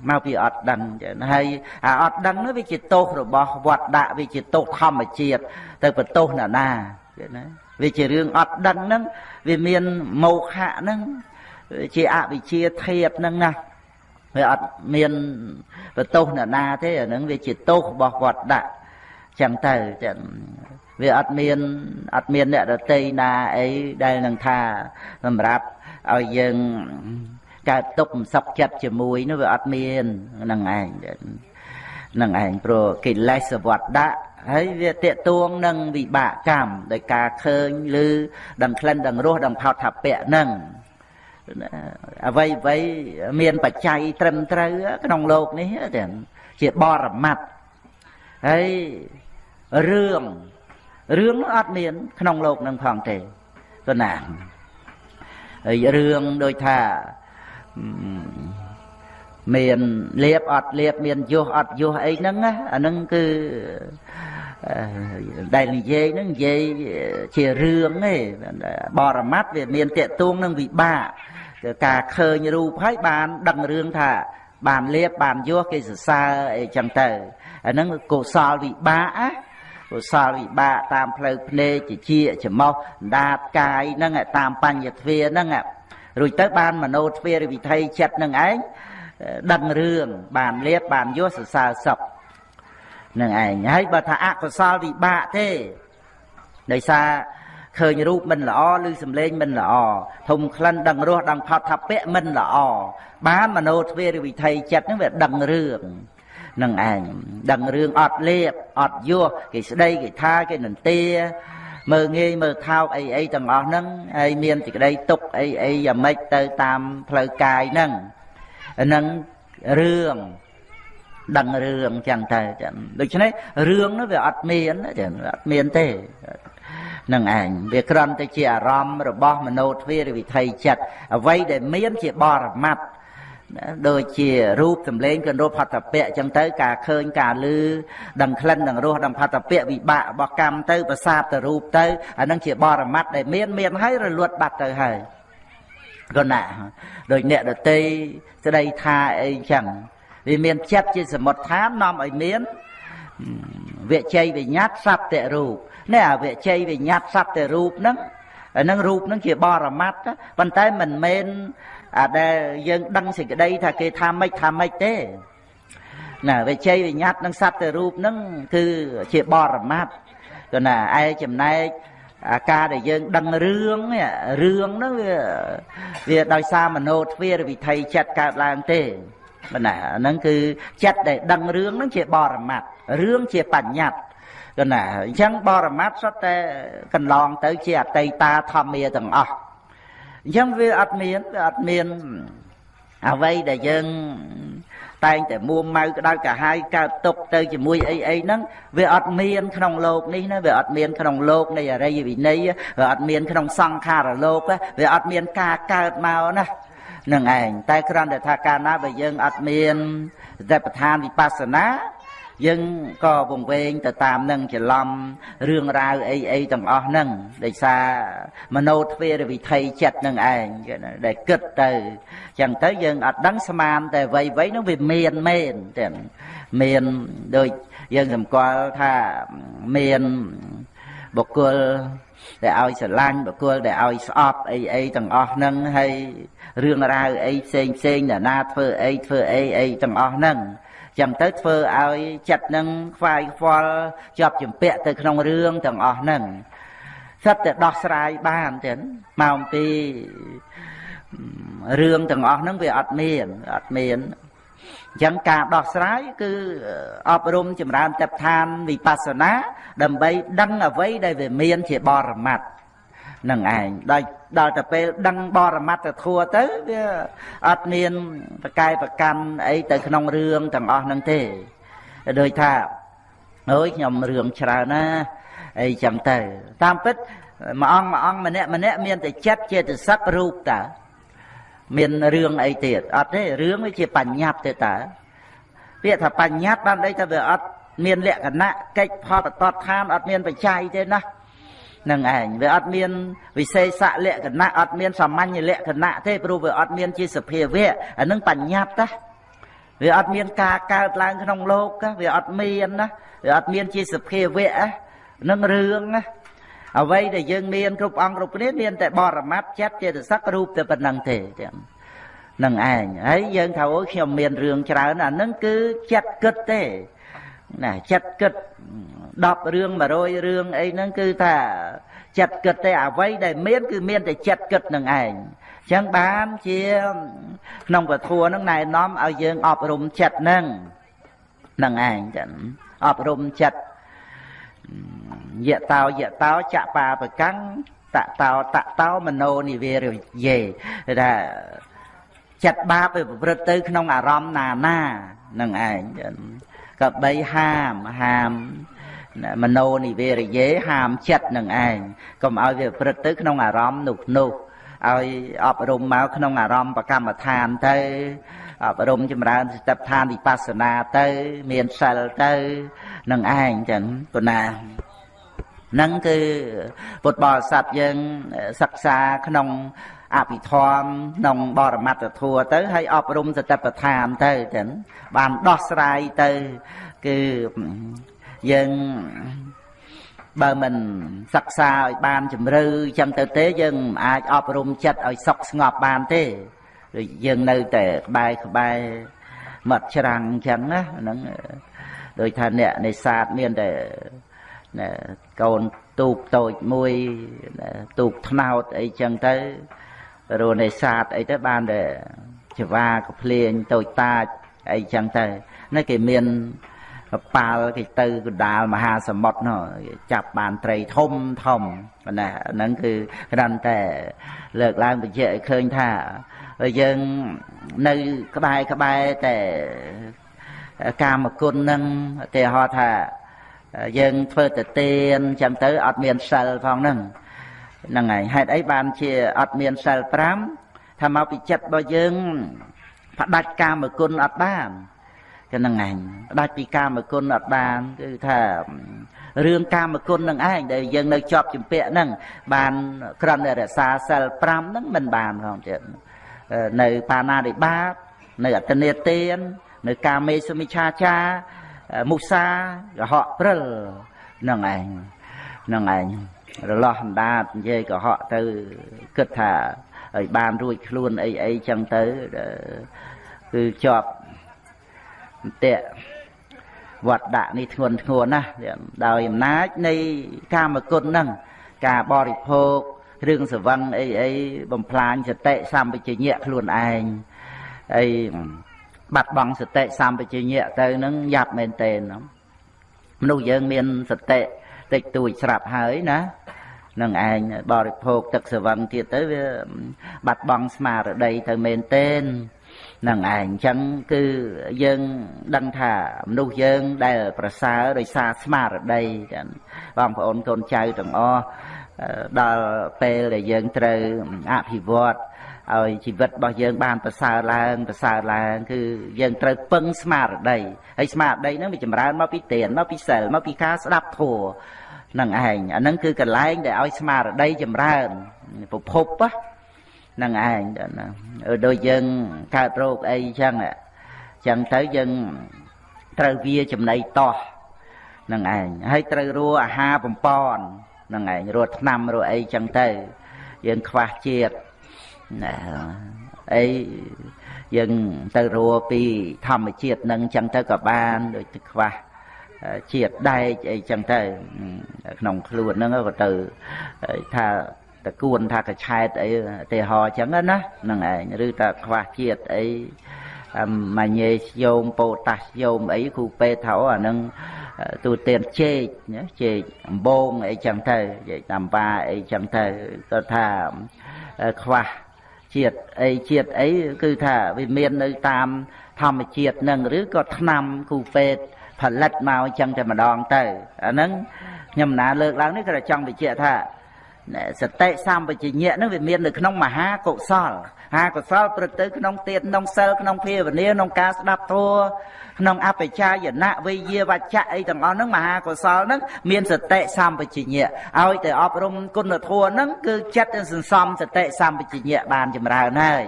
មកពីអត់ដឹងចឹងហើយអាអត់ដឹងនោះវាជាទោសរបស់វត្តដាក់វាជាទោសធម្មជាតិទៅបន្ទោសណាណាណាវាជារឿងអត់ដឹងហ្នឹងវាមានមោហៈហ្នឹង ជាអវិជ្ជាធាតហ្នឹងណាវាអត់មានបន្ទោសណាណាទេអាហ្នឹងវាជាទោសរបស់វត្តដាក់ចឹងទៅចឹងវាអត់មានអត់មានអ្នកដតីណាអីដែលនឹងថាសម្រាប់ឲ្យយើងកើតទុកមិនសុខចិត្តជាមួយនោះវាអត់មានហ្នឹងឯងហ្នឹងឯងព្រោះកិលេសវត្តដាក់ហើយវាតេតួងនឹងវិបាកកម្មដោយការឃើញឬដឹងក្លិនដឹងរសដឹងផោតថាពៈហ្នឹង អ្វីអ្វីមានបច្ច័យត្រឹមត្រូវក្នុងโลกនេះទាំងជាបរមត្តហើយរឿងរឿងអត់មានក្នុងโลกនឹងផងទេទៅណាហើយរឿងដូចថាមានលៀបអត់លៀបមានយុះអត់យុះអីហ្នឹងអាហ្នឹងគឺដែលនិយាយហ្នឹងនិយាយជារឿងទេបរមត្តវាមានតេតួងនឹងវិបាក ការឃើញរូបហើយបានដឹងរឿងថា បានលៀបបានយោគេសរសើរអីចឹងទៅអាហ្នឹងកុសលវិបាកណាកុសលវិបាកតាមផ្លូវភ្នែកជាជាច្មោះដាតកាយហ្នឹងតាមបញ្ញទ្វាហ្នឹងរួចទៅបានមโนទ្វារវិធ័យចិត្តនឹងឯងដឹងរឿងបានលៀបបានយោសរសើរសុខនឹងឯងហើយបើថាអកុសលវិបាកទេដោយសារ ឃើញរូបមិនល្អឬសំឡេងមិនល្អធំក្លិនដឹងរសដឹងផតថាពៈមិនល្អបានមโนទ្វេរវិធ័យចិត្តហ្នឹងវាដឹងរឿងនឹងឯងដឹងរឿងអត់លៀបអត់យោគេស្ដីគេថាគេនន្ទាមើងងាយមើលថោកអីអីទាំងអស់ហ្នឹងហើយមានសេចក្តីទុកអីអីយ៉ាងម៉េចទៅតាមផ្លូវកាយហ្នឹងហ្នឹងរឿងដឹងរឿងចឹងទៅចឹងដូច្នេះរឿងនោះវាអត់មានចឹងអត់មានទេ នឹងឯងវាគ្រាន់តែជាអារម្មណ៍របស់មโนទ្វារវិធ័យចិត្តអ្វីដែលមានជាបរមត្តដូចជារូបសម្លេងករូបផតពៈអញ្ចឹងទៅការឃើញការឮដឹងក្លិនដឹងរសដឹងផតពៈវិបាករបស់កម្មទៅប្រសាទទៅរូបទៅអានឹងជាបរមត្តដែលមានមានហើយរលត់បាត់ទៅហើយក៏ណាដូចអ្នកដតីស្ដីថាអីចឹងវាមានចិត្តជាសមុទ្ឋាននាំឲ្យមានវិជ័យវិញ្ញាតសត្វតរូប នេះអាវិជ័យវិញ្ញាតសត្វតរូបហ្នឹងអានឹងរូបហ្នឹងជាបរមត្តប៉ុន្តែមិនមែនអាដែលយើងដឹងសេចក្តីថាគេថាម៉េចថាម៉េចទេណាវិជ័យវិញ្ញាតនឹងសត្វទៅរូបហ្នឹងគឺជាបរមត្តក៏ណាឯចំណែកអាការដែលយើងដឹងរឿងរឿងហ្នឹងវាវាដោយសារមโนទ្វារវិធ័យចិត្តកើតឡើងទេបណ្ណាហ្នឹងគឺចិត្តដែលដឹងរឿងហ្នឹងជាបរមត្តរឿងជាបញ្ញត្តិ កណាអញ្ចឹងបរមត្តសុទ្ធតែកន្លងទៅជាអតីតាធម្មាទាំងអស់អញ្ចឹងវាអត់មានវាអត់មានអ្វីដែលយើងតែងតែមួម៉ៅក្តៅកាហាយកើតទុកទៅជាមួយអីអីហ្នឹងវាអត់មានក្នុងโลกនេះណាវាអត់មានក្នុងโลกនៃអរិយវិន័យវាអត់មានក្នុងសង្ខារលោកវាអត់មានការកើតមកណានឹងឯងតែគ្រាន់តែថាកាលណាបើយើងអត់មានសតិប្បដ្ឋានវិបស្សនា យើងក៏វង្វេងទៅតាមនឹងច្រឡំរឿងរ៉ាវអីអីទាំងអស់ហ្នឹងដោយសារមโนទ្វេរវិធ័យចិត្តនឹងឯងដែលគិតទៅចឹងទៅយើងអត់ដឹងស្មានតែវ័យវ័យហ្នឹងវាមានមែនតែមានដូចយើងសម្គាល់ថាមានបុគ្គលដែលឲ្យស្រឡាញ់បុគ្គលដែលឲ្យស្អប់អីអីទាំងអស់ហ្នឹងហើយរឿងរ៉ាវអីផ្សេងផ្សេងអ្នកណាធ្វើអីធ្វើអីអីទាំងអស់ហ្នឹង ចឹងទៅធ្វើឲ្យចិត្តនឹងខ្វាយខ្វល់ជាប់ជំពាក់ទៅក្នុងរឿងទាំងអស់ហ្នឹងសិតតែដោះស្រាយបានទេមកអំពីរឿងទាំងអស់ហ្នឹងវាអត់មានអត់មានអញ្ចឹងការដោះស្រាយគឺអប់រំចម្រើនតបឋានវិបស្សនាដើម្បីដឹងអ្វីដែលវាមានជាបរមត្ត នឹងឯងដល់ដល់ទៅពេលដឹងបរមត្តធัวទៅវាអត់មានប្រកែប្រកាន់អីទៅក្នុងរឿងទាំងអស់ហ្នឹងទេដូចថាអើយខ្ញុំរឿងច្រើនណាអីចឹងទៅ តាមពិតមួយអង្គមួយអង្គម្នាក់ម្នាក់មានតែចិត្តចេតសិករូបតើមានរឿងអីទៀតអត់ទេរឿងវាជាបញ្ញត្តិទេតើពាក្យថាបញ្ញត្តិបានអីថាវាអត់មានលក្ខណៈកិច្ចផលបតតឋានអត់មានបច្ច័យទេណា នឹងឯងវាអត់មានវិសេសលក្ខណៈអត់មានសាមញ្ញលក្ខណៈទេព្រោះវាអត់មានជាសភាវៈអានឹងបញ្ញត្តិណាវាអត់មានការកើតឡើងក្នុងលោកវាអត់មានណាវាអត់មានជាសភាវៈនឹងរឿងណាអ្វីដែលយើងមានគ្រប់អង្គគ្រប់គ្នាមានតែបរមត្តចិត្តចេតសិករូបតែប៉ុណ្្នឹងទេទាំងនឹងឯងហើយយើងថាអូខ្ញុំមានរឿងច្រើនអានឹងគឺចិត្តគិតទេ ណាចិត្តគិត10រឿង100រឿងអីហ្នឹងគឺថាចិត្តគិតទេអ្វីដែលមានគឺមានតែចិត្តគិតនឹងឯងចឹងបានជាក្នុងពធហ្នឹងណែនាំឲ្យយើងអប់រំចិត្តហ្នឹងនឹងឯងចឹងអប់រំចិត្តយៈតោយៈតោចបាបកាំងតតោតតោមโนនិវេរយេថាចិត្តបាបវាប្រព្រឹត្តទៅក្នុងអារម្មណ៍ណាណានឹងឯង ក៏បីហាមហាមមโนនិវេរយេហាមចិត្តនឹងឯងកុំឲ្យវាប្រព្រឹត្តទៅក្នុងអារម្មណ៍នោះនោះឲ្យអប់រំមកក្នុងអារម្មណ៍បកម្មដ្ឋានទៅអប់រំចម្រើនសតិប្បដ្ឋានវិបស្សនាទៅ មានសិលទៅនឹងឯងចឹងប៉ុណ្ណានឹងគឺពុទ្ធបរិស័ទយើងសិក្សាក្នុង អភិធម្មក្នុងបរមត្តធัวទៅហើយអប់រំសតិប្បដ្ឋានទៅចឹងបានដោះស្រាយទៅគឺយើងបើមិនសិក្សាឲ្យបានជំរឿចឹងទៅទេយើងមិនអាចអប់រំចិត្តឲ្យសុខស្ងប់បានទេដូចយើងនៅតែក្បែរក្បែរមាត់ច្រាំងចឹងណាហ្នឹងដោយថាអ្នកនេសាទមានតែកូនទូកតូចមួយទូកថ្នោតអីចឹងទៅ រនេសាទអីទៅបានតែចវាកភ្លេងតូចតាចអីចឹងទៅនេះគេមានប៉ាល់គេទៅកណ្ដាលមហាសមុទ្រនោះចាប់បានត្រីធំធំណាហ្នឹងគឺគ្រាន់តែលើកឡើងបញ្ជាក់ឲ្យឃើញថាយើងនៅក្បែរក្បែរតែកាមគុណហ្នឹងឧទាហរណ៍ថាយើងធ្វើទៅទៀនចឹងទៅអត់មានសិលផងហ្នឹង ហ្នឹងហើយហេតុអីបានជាអត់មានសិល5ថាមកពីចិត្តរបស់យើងផ្ដាច់កាមគុណអត់បានគឺហ្នឹងឯងផ្ដាច់ពីកាមគុណអត់បានគឺថារឿងកាមគុណនឹងឯងដែលយើងនៅជាប់ជំពាក់ហ្នឹងបានក្រំតែរក្សាសិល5ហ្នឹងមិនបានផងទៀតនៅបាណាតិបាតនៅអតនេទាននៅកាមេសមិឆាចាមុសាកុហកព្រិលហ្នឹងឯងហ្នឹងឯង រលាស់អណ្ដាតនិយាយកុហកទៅគិតថាឲ្យបានរួចខ្លួនអីអីចឹងទៅគឺជាប់អន្ទាក់វត្តដាក់នេះធ្ងន់ធ្ងរណាស់ដោយអំណាចនៃកាមគុណហ្នឹងការបរិភោគរឿងសវឹងអីអីបំផ្លាញសតិសម្បជញ្ញៈខ្លួនឯងអីបាត់បង់សតិសម្បជញ្ញៈទៅនឹងយ៉ាប់មែនតេនមនុស្សយើងមានសតិតិចតួចស្រាប់ហើយណា នឹងឯងបរិភោគទឹកសវឹងទៀតទៅវាបាត់បង់ស្មារតីទៅមែនតេននឹងឯងអញ្ចឹងគឺយើងដឹងថាមនុស្សយើងដែលប្រសើរដោយសារស្មារតីបងប្អូនកូនចៅទាំងអស់ដល់ពេលដែលយើងត្រូវអភិវឌ្ឍឲ្យជីវិតរបស់យើងបានប្រសើរឡើងប្រសើរឡើង គឺយើងត្រូវពឹងស្មារតីហើយស្មារតីហ្នឹងវាចម្រើនមកពីទានមកពីសិលមកពីការស្ដាប់ធម៌ នឹងឯងអាហ្នឹងគឺកន្លែងដែលឲ្យស្មារតីចម្រើនប្រភពហ្នឹងឯងដូចយើងកើតរោគអីចឹងចឹងទៅយើងត្រូវវាចំណីតោះនឹងឯងហើយត្រូវរੂអាហារបំពន់នឹងឯងរត់ឆ្នាំរអីចឹងទៅ យើងខ្វះជាតិណាអីយើងទៅរੂពីធម្មជាតិនឹងចឹងទៅក៏បានដូចទៅខ្វះ ជាតិដែកអីចឹងទៅក្នុងខ្លួនហ្នឹងក៏ទៅថាតគួនថាកឆែតអីទេហោចឹងណាហ្នឹងឯងឬថាខ្វះជាតិអីម៉ាញេស្យូមប៉ូតាស្យូមអីគ្រូពេទ្យថាអាហ្នឹងទូទានជែកជែកអំបងអីចឹងទៅជែកតាមបាអីចឹងទៅគាត់ថាខ្វះជាតិអីជាតិអីគឺថាវាមាននៅតាមធម្មជាតិនឹងឬក៏ថ្នាំគូពេទ្យ ផលិតមកអញ្ចឹងតែម្ដងទៅអាហ្នឹងខ្ញុំណាលើកឡើងនេះក៏ចង់បញ្ជាក់ថាសតិសម្បជញ្ញៈនឹងវាមាននៅក្នុងមហាកុសលហាកុសលព្រឹកទៅក្នុងទានក្នុងសិលក្នុងភាវនាក្នុងការស្ដាប់ធម៌ក្នុងអបិចាយណៈវិយាវច្ចៈអីទាំងអស់ហ្នឹងមហាកុសលហ្នឹងមានសតិសម្បជញ្ញៈឲ្យតែអប់រំគុណធម៌ហ្នឹងគឺចិត្តសន្សំសតិសម្បជញ្ញៈបានចម្រើនហើយ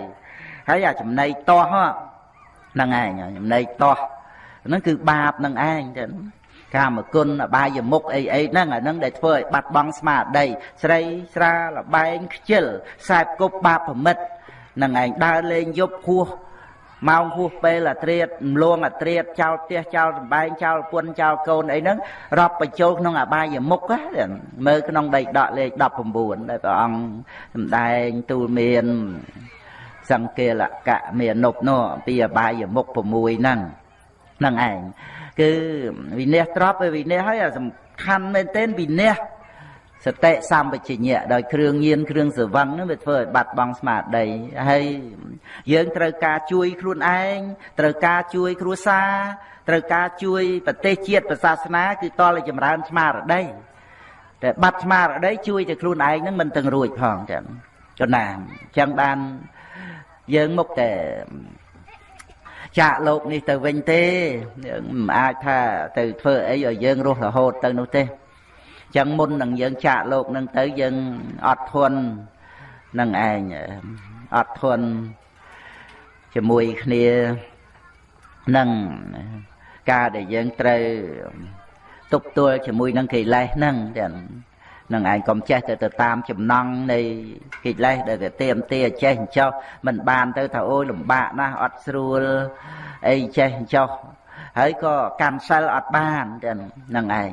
ហើយអាចំណៃតោះហ្នឹងឯងចំណៃតោះ ហ្នឹងគឺបាបនឹងឯងចឹងកាមគុណអបាយមុខអីអីហ្នឹងអាហ្នឹងដែលធ្វើឲ្យបាត់បង់ស្មារតីស្រីស្រាលបែងខ្ជិលខ្សែគប់បាបប្រមិតនឹងឯងដើរលេងយប់ហួសម៉ោងហួសពេលអាត្រៀតមលងអាត្រៀតចោលផ្ទះចោលសំបែងចោលពុនចោលកូនអីហ្នឹងរាប់បញ្ចូលក្នុងអបាយមុខមើលក្នុងដីដកលេខ19ដែលព្រះអង្គសម្ដែងទូលមានសង្កេលកៈមាននុបនោះអំពីអបាយមុខ6ហ្នឹងហ្នឹងឯងគឺវិន័យត្រប់វិន័យហើយសំខាន់មែនទែនវិន័យសតិសម្បជញ្ញៈដោយគ្រឿងញៀនគ្រឿងសវឹងនឹងវាធ្វើឲ្យបាត់បង់ស្មារតីហើយយើងត្រូវការជួយខ្លួនឯងត្រូវការជួយគ្រួសារត្រូវការជួយប្រទេសជាតិប្រសាសនាគឺតលចម្រើនស្មារតីតែបាត់ស្មារតីជួយតែខ្លួនឯងនឹងមិនទាំងរួចផងចឹងចំណាអញ្ចឹងបានយើងមុខតែ ចាកលោកនេះទៅវិញទេមិនអាចថាទៅធ្វើអីឲ្យយើងរស់រហូតទៅនោះទេចឹងមុននឹងយើងចាកលោកនឹងទៅយើងអត់ធន់នឹងឯងអត់ធន់ជាមួយគ្នានឹងការដែលយើងត្រូវទប់ទល់ជាមួយនឹងកិលេសហ្នឹងទាំង នឹងឯងកុំចេះទៅទៅតាមចំណង់នៃកិលេសដែលវាទៀមទាចេះអញ្ចោះមិនបានទៅថាអូយលំបាកណាស់អត់ស្រួលអីចេះអញ្ចោះហើយក៏កាន់សិលអត់បានចឹងហ្នឹងឯង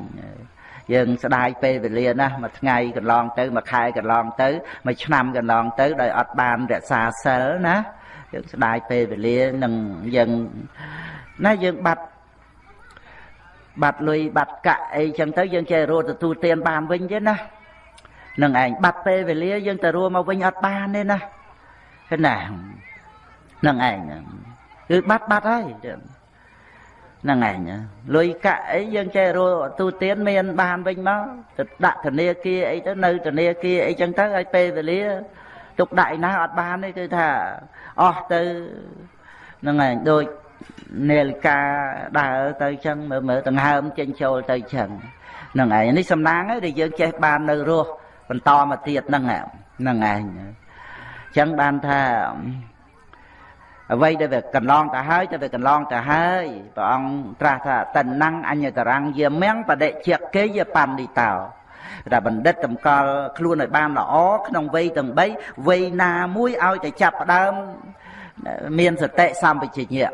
យើងស្ដាយពេលវេលាណាមួយថ្ងៃកន្លងទៅមួយខែកន្លងទៅមួយឆ្នាំកន្លងទៅដោយអត់បានរក្សាសិលណាយើងស្ដាយពេលវេលានឹងយើងណាយើងបាត់ បាត់លុយបាត់កាក់អីចឹងទៅយើងចេះរត់ទទួលទានបានវិញទេណានឹងឯងបាត់ពេលវេលាយើងទៅរួមមកវិញអត់បានទេណាឃើញណានឹងឯងគឺបាត់បាត់ហើយហ្នឹងឯងលុយកាក់អីយើងចេះរស់ទូទានមានបានវិញមកទៅដាក់ធនាគារអីទៅនៅធនាគារអីចឹងទៅឲ្យពេលវេលាទុកដាក់ឯណាអត់បានទេគឺថាអស់ទៅហ្នឹងឯងដូច នាឡិកាដើរទៅចឹងមើលមើលដង្ហើមចេញចូលទៅចឹងហ្នឹងឯងនេះសំណាងហើយដែលយើងចេះបាននៅរស់បន្តមកទៀតហ្នឹងហ្នឹងឯងចឹងបានថាអ្វីដែលវាកន្លងទៅហើយទៅវាកន្លងទៅហើយព្រះអង្គត្រាស់ថាតណ្ណੰអញ្ញតរੰយាមៀងបដិជាគេយបណ្ឌិតោតែបណ្ឌិតតម្កល់ខ្លួនឲ្យបានល្អក្នុងវ័យទាំង3វ័យណាមួយឲ្យតែចាប់ផ្ដើមមានសតិសម្បជញ្ញៈ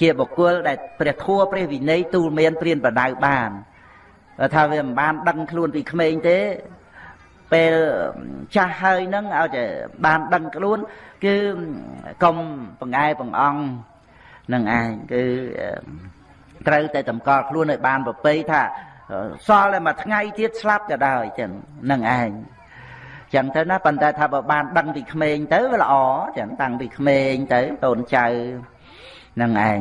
ជាបុគ្គលដែលព្រះធัวព្រះវិន័យទូលមានព្រានបដៅបានថាវាមិនបានដឹងខ្លួនពីក្មេងទេពេលចាស់ហើយនឹងឲ្យតែបានដឹងខ្លួន គឺកុំបង្អែបង្អង់នឹងឯងគឺត្រូវតែតម្កល់ខ្លួនឲ្យបានប្រពៃថាសល់តែមួយថ្ងៃទៀតស្លាប់ក៏ដោយចឹងនឹងឯងចឹងទៅណាប៉ុន្តែថាបើបានដឹងពីក្មេងទៅវាល្អចឹងតាំងពីក្មេងទៅកូនចៅ នឹងឯង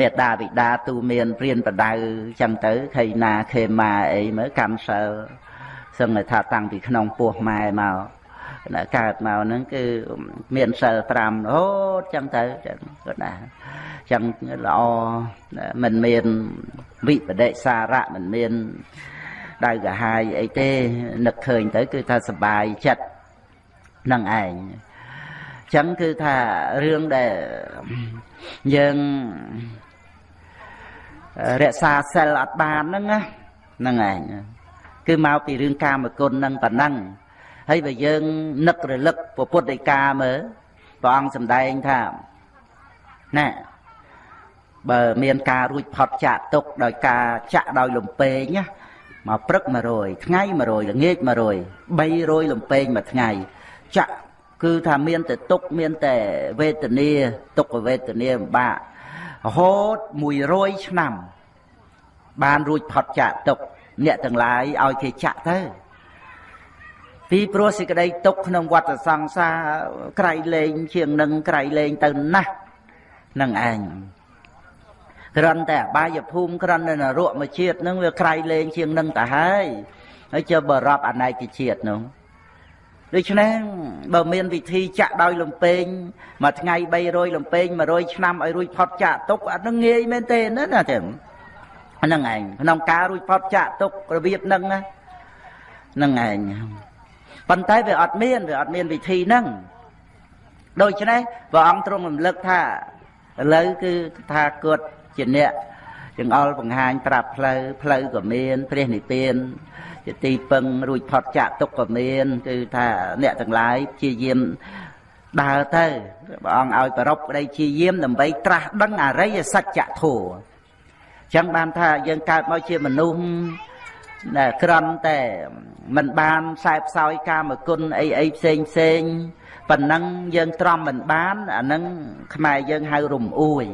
មេដាបិតាទូមានព្រានបដៅចឹងទៅខៃណាខេម៉ាអីមើលកម្មសិលសឹងថាតាំងពីក្នុងពោះម៉ែមកកើតមកហ្នឹងគឺមានសិល5រហូតចឹងទៅចឹងគាត់ណាចឹងល្អមិនមានវិបដិសារៈមិនមានដៅកាហាយអីទេនឹកឃើញទៅ គឺថាសបាយចិត្តនឹងឯងចឹងគឺថារឿងដែល យើងរក្សាសិលអត់បានហ្នឹងហ្នឹងឯងគឺមកពីរឿងកាមគុណនឹងប៉ុណ្ណឹងហើយបើយើងនឹករលឹកពុទ្ធដីកាមើលព្រះអង្គសម្ដែងថាណាបើមានការរួចផុតចាក់ទុកដោយការចាក់ដោយលំពេងណាមកព្រឹក100ថ្ងៃ100ល្ងាច100 300លំពេងមួយថ្ងៃចាក់ គឺថាមានតែទុកមានតែវេទនាទុកវេទនាពិបាករហូត100ឆ្នាំ បានរួចផុតចាក់ទុកអ្នកទាំងឡាយឲ្យគេចាក់ទៅពីព្រោះសេចក្តីទុកក្នុងវដ្តសង្សារក្រៃលែងជាងនឹងក្រៃលែងទៅណាស់នឹងឯងគ្រាន់តែអបាយភូមិគ្រាន់តែនរកមួយជាតិនឹងវាក្រៃលែងជាងនឹងទៅហើយហើយចុះបរាប់អនេកជាតិនោះ ដូច្នេះបើមានវិធីចាក់ដោយលំពេងមួយថ្ងៃ300លំពេង100ឆ្នាំឲ្យរួចផុតចាក់ទុកអានឹងងាយមែនទេណាណាចឹងហ្នឹងឯងក្នុងការរួចផុតចាក់ទុករបៀបហ្នឹងហ្នឹងឯងប៉ុន្តែវាអត់មានវាអត់មានវិធីហ្នឹងដូច្នេះព្រះអង្គទ្រង់រំលឹកថាឥឡូវគឺថាគាត់ជាអ្នកចង្អុលបង្ហាញប្រាប់ផ្លូវផ្លូវក៏មានព្រះនិព្វាន ជាទីពឹងរួចផុតចាក់ទុកក៏មានគឺថាអ្នកទាំងឡាយព្យាយាមដើរទៅព្រះអង្គឲ្យប្រពក្តីព្យាយាមដើម្បីត្រាស់ដឹងអរិយសច្ចធម៌ចឹងបានថាយើងកើតមកជាមនុស្សដែលក្រំតែមិនបានខ្សែផ្សោយកាមគុណអីអីផ្សេងផ្សេងប៉ុណ្ណឹងយើងទ្រាំមិនបានអានឹងខ្មែរយើងហៅរំអួយ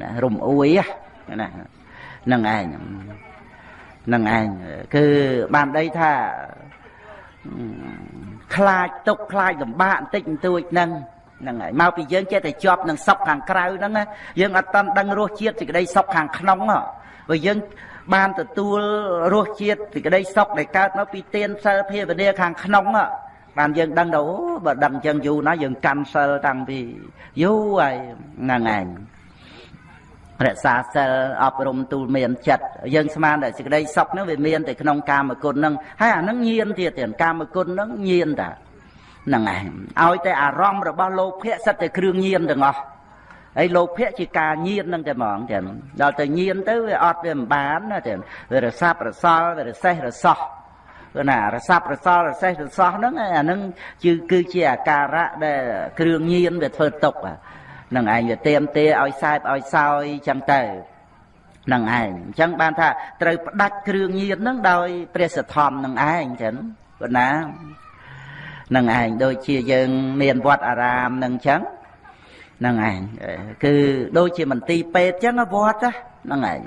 ណារំអួយណានឹងឯង នឹងឯងគឺបានដីថាខ្លាចទុកខ្លាចលំបាកបន្តិចបន្តួចហ្នឹងហ្នឹងហើយមកពីយើងចេះតែជាប់នឹងសុខខាងក្រៅហ្នឹងយើងអត់តាន់ដឹងរសជាតិសេចក្តីសុខខាងក្នុងបើយើងបានទទួលរសជាតិសេចក្តីសុខដែលកើតមកពីទានសិលភាវនាខាងក្នុងបានយើងដឹងទៅបើដឹងអញ្ចឹងយូរណាស់យើងកាន់សិលតាំងពីយូរហើយហ្នឹងឯង រក្សាសិលអប់រំទូលមានចិត្តយើងស្មានតែសេចក្តីសុខហ្នឹងវាមានតែក្នុងកាមគុណហ្នឹងហើយអាហ្នឹងញៀនទៀតទៀតកាមគុណហ្នឹងញៀនតាហ្នឹងឯងឲ្យតែអារម្មណ៍របស់លោភៈសិតតែគ្រឿងញៀនទាំងអស់ហើយលោភៈជាការញៀនហ្នឹងតែហ្មងចឹងដល់ទៅញៀនទៅវាអត់វាមិនបានណាចឹងវារសាប់រសល់វារសេះរសោះគឺណារសាប់រសល់រសេះរសោះហ្នឹងអាហ្នឹងគឺគឺជាអាការៈដែលគ្រឿងញៀនវាធ្វើຕົក នឹងឯងវាទៀមទាឲ្យសែបឲ្យសោយចឹងទៅនឹងឯងអញ្ចឹងបានថាត្រូវផ្ដាច់គ្រឿងញៀននឹងដោយព្រះសទ្ធំនឹងឯងចឹងប៉ុណ្ណានឹងឯងដូចជាយើងមានវត្តអារាមនឹងចឹងនឹងឯងគឺដូចជាមន្ទីរពេទ្យចឹងវត្តហ្នឹងឯង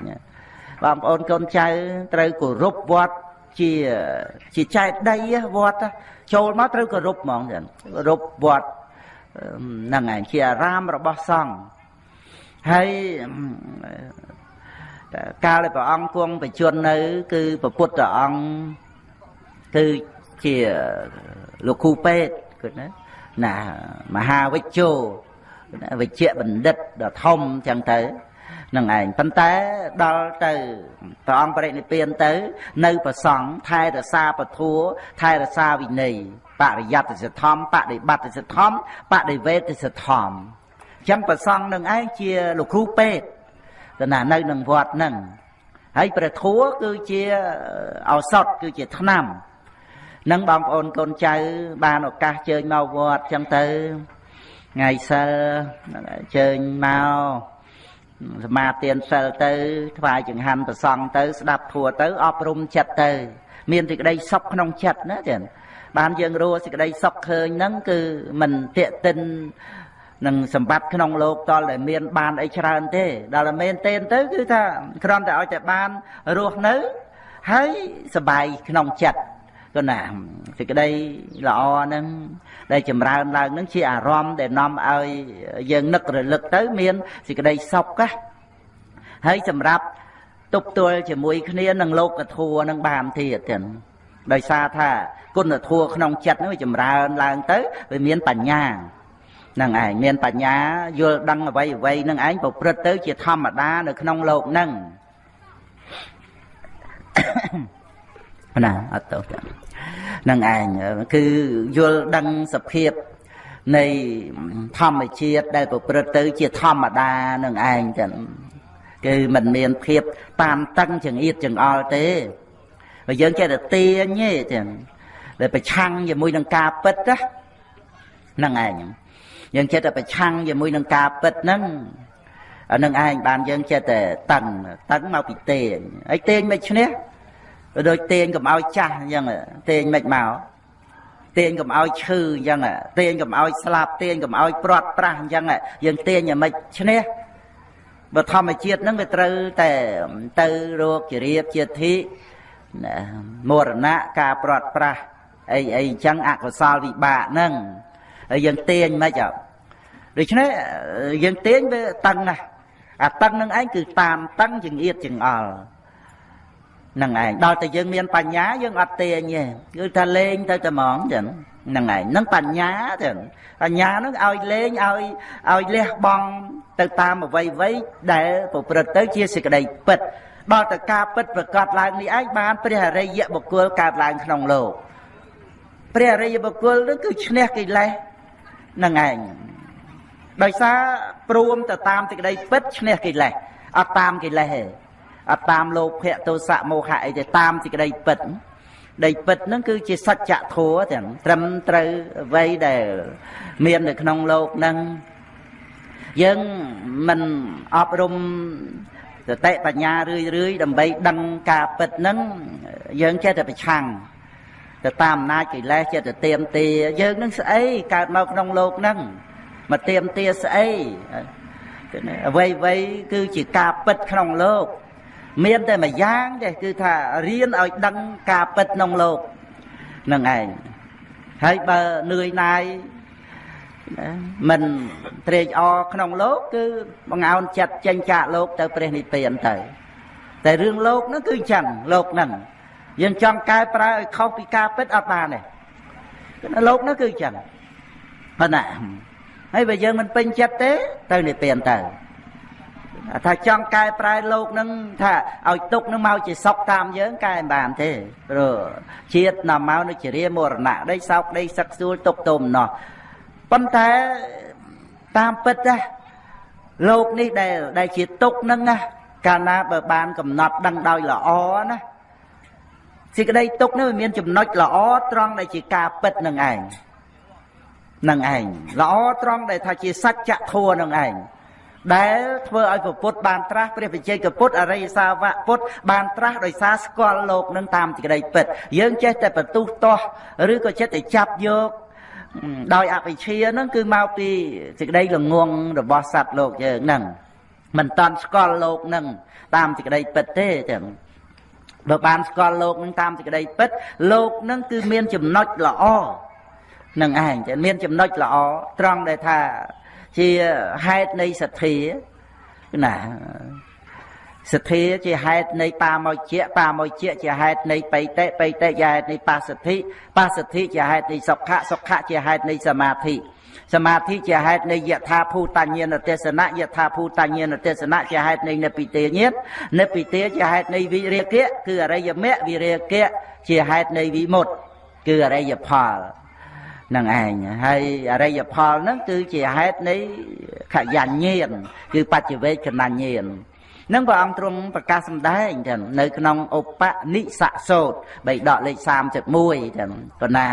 បងប្អូនកូនចៅត្រូវគោរពវត្តជាជាចែកដីវត្តចូលមកត្រូវគោរពហ្មងចឹងគោរពវត្ត ហ្នឹងឯងជាអារាមរបស់សង្ឃហើយកាលដែលព្រះអង្គគង់បជននៅ គឺព្រះពុទ្ធអង្គគឺជាលោកគ្រូពេទ្យគឺណាណាមហាវិជ្ជោវិជ្ជបណ្ឌិតដ៏ធំចឹងទៅ នឹងឯងប៉ុន្តែដល់ទៅព្រះអង្គបរិនិព្វានទៅ នៅប្រសង់ថែរក្សាពធัวថែរក្សាវិន័យបរិយត្តិសិទ្ធំបដិបត្តិសិទ្ធំបដិវេទសិទ្ធំអញ្ចឹងប្រសង់នឹងឯងជាលោកគ្រូពេទ្យទៅណានៅនឹងវត្តហ្នឹងហើយព្រះធัวគឺជាឱសថគឺជាថ្នាំនឹងបងប្អូនកូនចៅបានឱកាសជើញមកវត្តអញ្ចឹងទៅថ្ងៃសិលជើញមក សមាទានសិលទៅថ្វាយចង្ហាន់ប្រសង់ទៅស្ដាប់ធัวទៅអប់រំចិត្តទៅ មានសេចក្តីសុខក្នុងចិត្តណាចា៎បានយើងរੂសេចក្តីសុខឃើញហ្នឹងគឺមិនតេតិននឹងសម្បត្តិក្នុងលោកតលតែមាន បានអីច្រើនទេដល់តែមែនទេទៅគឺថាគ្រាន់តែឲ្យតែបានរស់នៅហើយសบายក្នុងចិត្ត ក៏ណាសេចក្តីល្អហ្នឹងដែលចម្រើនឡើងហ្នឹងជាអារម្មណ៍ដែលនាំឲ្យយើងនឹករលឹកទៅមានសេចក្តីសុខណាហើយសម្រាប់ទប់ទល់ជាមួយគ្នានឹងលោកធัวនឹងបានទៀតទាំងដោយសារថាគុណធัวក្នុងចិត្តហ្នឹងវាចម្រើនឡើងទៅវាមានបញ្ញានឹងឯងមានបញ្ញាយល់ដឹងអ្វីអ្វីនឹងឯងប្រព្រឹត្តទៅជាធម្មតានៅក្នុងលោកហ្នឹង ណាអត់ទៅនឹងឯងគឺយល់ដឹងសភាពនៃធម្មជាតិដែលប្រព្រឹត្តទៅជាធម្មតានឹងឯងចឹងគឺมันមានភាពតាមតឹងចង្អៀតចង្អល់ទេបើយើងចេះតែទាញទេចឹងដែលប្រឆាំងជាមួយនឹងការពិតណាហ្នឹងឯងយើងចេះតែប្រឆាំងជាមួយនឹងការពិតហ្នឹងអានឹងឯងបានយើងចេះតែតឹងតឹងមកពីទាញហើយទាញមិនឈ្នះ ដូចទាញកុំឲ្យចាស់អញ្ចឹងទាញមិនមកទាញកុំឲ្យឈឺអញ្ចឹងទាញកុំឲ្យស្លាប់ទាញកុំឲ្យព្រាត់ប្រាស់អញ្ចឹងយើងទាញឲ្យមិនឈ្នះបើធម្មជាតិហ្នឹងវាត្រូវតែទៅរោគជារៀបជាធិមរណៈការព្រាត់ប្រាស់អីអីអញ្ចឹងអកុសលវិបាកហ្នឹងហើយយើងទាញមិនអត់ដូច្នេះយើងទាញវាតឹងណាអាតឹងនឹងឯងគឺតាមតឹងចង្អៀតចង្អល់ហ្នឹងឯងដល់តែយើងមានបញ្ញាយើងអត់ទាញទេគឺថាលេងទៅតែហ្មងចឹងហ្នឹងឯងហ្នឹងបញ្ញាចឹងបញ្ញាហ្នឹងឲ្យលេងឲ្យឲ្យលះបង់ទៅតាមអ្វីអ្វីដែលប្រព្រឹត្តទៅជាសេចក្តីពិតដល់តែការពិតប្រកបឡើងនេះឯងបានព្រះអរិយបុគ្គលកើតឡើងក្នុងលោកព្រះអរិយបុគ្គលនឹងគឺឈ្នះកិលេសហ្នឹងឯងដោយសារព្រមទៅតាមសេចក្តីពិតឈ្នះកិលេសអត់តាមកិលេសទេ អត់តាមលោភៈទោសៈមោហៈអីទេតាមសេចក្តីពិតដីពិតហ្នឹងគឺជាសច្ចធម៌ទាំងត្រឹមត្រូវអ្វីដែលមាននៅក្នុងលោកហ្នឹងយើងមិនអប់រំសតិបញ្ញារឿយរឿយដើម្បីដឹងការពិតហ្នឹងយើងចេះតែប្រឆាំងទៅតាមអំណាចកិលេសចេះតែទៀមទាយើងនឹងស្អីកើតមកក្នុងលោកហ្នឹងមកទៀមទាស្អីអ្វីអ្វីគឺជាការពិតក្នុងលោក មានតែមួយយ៉ាងទេគឺថារៀនឲ្យដឹងការពិតក្នុងលោកនឹងឯងហើយបើនឿយណាយមិនត្រេកអរក្នុងលោក គឺបង្អោនចិត្តចេញចាកលោក ទៅព្រះនិព្វានទៅ តែរឿងលោកនោះគឺចឹងលោកហ្នឹងយើងចង់កែប្រែឲ្យខុសពីការពិតអត់បានទេលោកនោះគឺចឹងប៉ុណ្ណាហើយបើយើងមិនពេញចិត្តទេ ទៅនិព្វានទៅ ថាចង់កែប្រែលោកនឹងថាឲ្យទុកនឹងមកជាសុខតាមយើងកែមិនបានទេព្រោះជាតិនាំមកនៅជារាមរណៈដីសោកដីសឹកសួលទុកទុំណោះប៉ុន្តែតាមពិតណាលោកនេះដែលដែលជាទុកនឹងណាកាលណាបើបានកំណត់ដឹងដោយល្អណាសេចក្តីទុកនេះវាមានចំណុចល្អត្រង់ដែលជាការពិតនឹងឯងនឹងឯងល្អត្រង់ដែលថាជាសច្ចធម៌នឹងឯង ដែលធ្វើឲ្យពុទ្ធបានត្រាស់ព្រះវិជ័យកពុទ្ធអរិយសាវកពុទ្ធបានត្រាស់ដោយសារស្គាល់លោកនឹងតាមទីក្តីពិត យើងចេះតែបន្ទុះទាស់ឬក៏ចិត្តតែចាប់យកដោយអវិជ្ជាហ្នឹងគឺមកពីសេចក្តីល្ងងរបស់សត្វលោកយើងហ្នឹងមិនតាន់ស្គាល់លោកហ្នឹងតាមសេចក្តីពិតទេចឹងបើបានស្គាល់លោកនឹងតាមសេចក្តីពិតលោកនឹងគឺមានចំណុចល្អនឹងឯងចាមានចំណុចល្អត្រង់ដែលថា ជាហេតុនៃសទ្ធាណាសទ្ធាជាហេតុនៃបាមកជាបាមកជាជាហេតុនៃបៃតេបៃតេជាហេតុនៃបាសទ្ធិបាសទ្ធិជាហេតុនៃសុខៈសុខៈជាហេតុនៃសមាធិសមាធិជាហេតុនៃយថាភូតញ្ញាណទេសនៈយថាភូតញ្ញាណទេសនៈជាហេតុនៃនិព្វិទាញាតនិព្វិទាជាហេតុនៃវិរិយៈគឺអរិយមគ្គវិរិយៈជាហេតុនៃវិមុតគឺអរិយផល នឹងឯងហើយអរិយផលហ្នឹងគឺជាហេតុនៃខយញ្ញាណគឺបច្ចវេកណញ្ញាណនឹងព្រះអង្គទ្រង់ប្រកាសសម្ដែងចឹងនៅក្នុងឧបនិស្សសោតបីដកលេខ31ចឹងប៉ុណ្ណា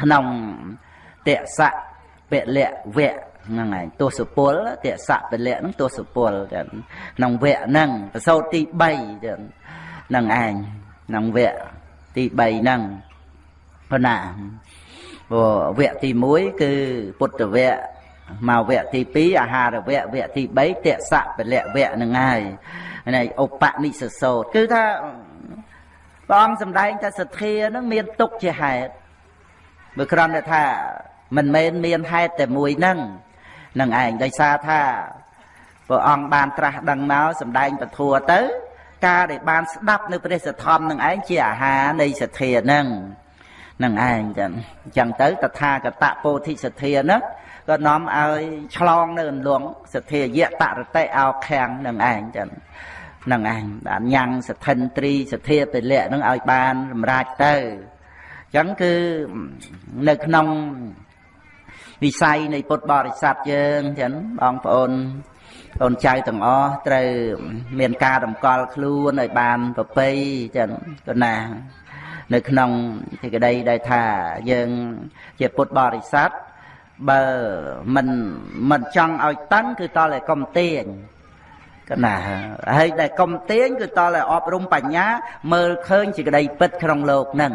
ក្នុងតសៈពលៈវៈហ្នឹងឯងទស្សពលតសៈពលៈហ្នឹងទស្សពលចឹងក្នុងវៈហ្នឹងប្រសោតទី3ចឹងហ្នឹងឯងក្នុងវគ្គទី3ហ្នឹងប៉ុណ្ណា ព្រោះវគ្គទី1គឺពុទ្ធវគ្គមកវគ្គទី2អាហារវគ្គវគ្គទី3តសៈពលៈវគ្គហ្នឹងហើយនេះឧបនិស្សសោតគឺថាព្រះអង្គសម្ដែងថាសទ្ធាហ្នឹងមានទុកជាហេតុបើគ្រាន់តែថាមិនមែនមានហេតុតែមួយហ្នឹងនឹងឯងដោយសារថាព្រះអង្គបានត្រាស់ដឹងមកសម្ដែងពធัวទៅ ការដែលបានស្ដាប់នៅព្រះសទ្ធំនឹងឯងជាអាហារនៃសទ្ធាហ្នឹង នឹងឯងចឹងអញ្ចឹងទៅតថាគតពោធិសទ្ធាហ្នឹងក៏នាំឲ្យឆ្លងនៅអន្លង់សទ្ធាយៈតរតិអោខាំងនឹងឯងចឹងនឹងឯងបានញ៉ាំងសទ្ធិនត្រីសទ្ធាពលៈនឹងឲ្យបានសម្រេចទៅអញ្ចឹងគឺនៅក្នុងវិស័យនៃពុទ្ធបរិស័ទយើងចឹងបងប្អូនអូនចៅទាំងអស់ត្រូវមានការតម្កល់ខ្លួនឲ្យបានប្រពៃចឹងក៏ណា នៅក្នុងទីក្តីដែលថាយើងជាពុទ្ធបរិស័ទបើមិនមិនចង់ឲ្យតឹងគឺតតែកុំទាញកណាហើយដែលកុំទាញគឺតតែអប់រំបញ្ញា មើលឃើញជាក្តីពិតក្នុងលោកហ្នឹង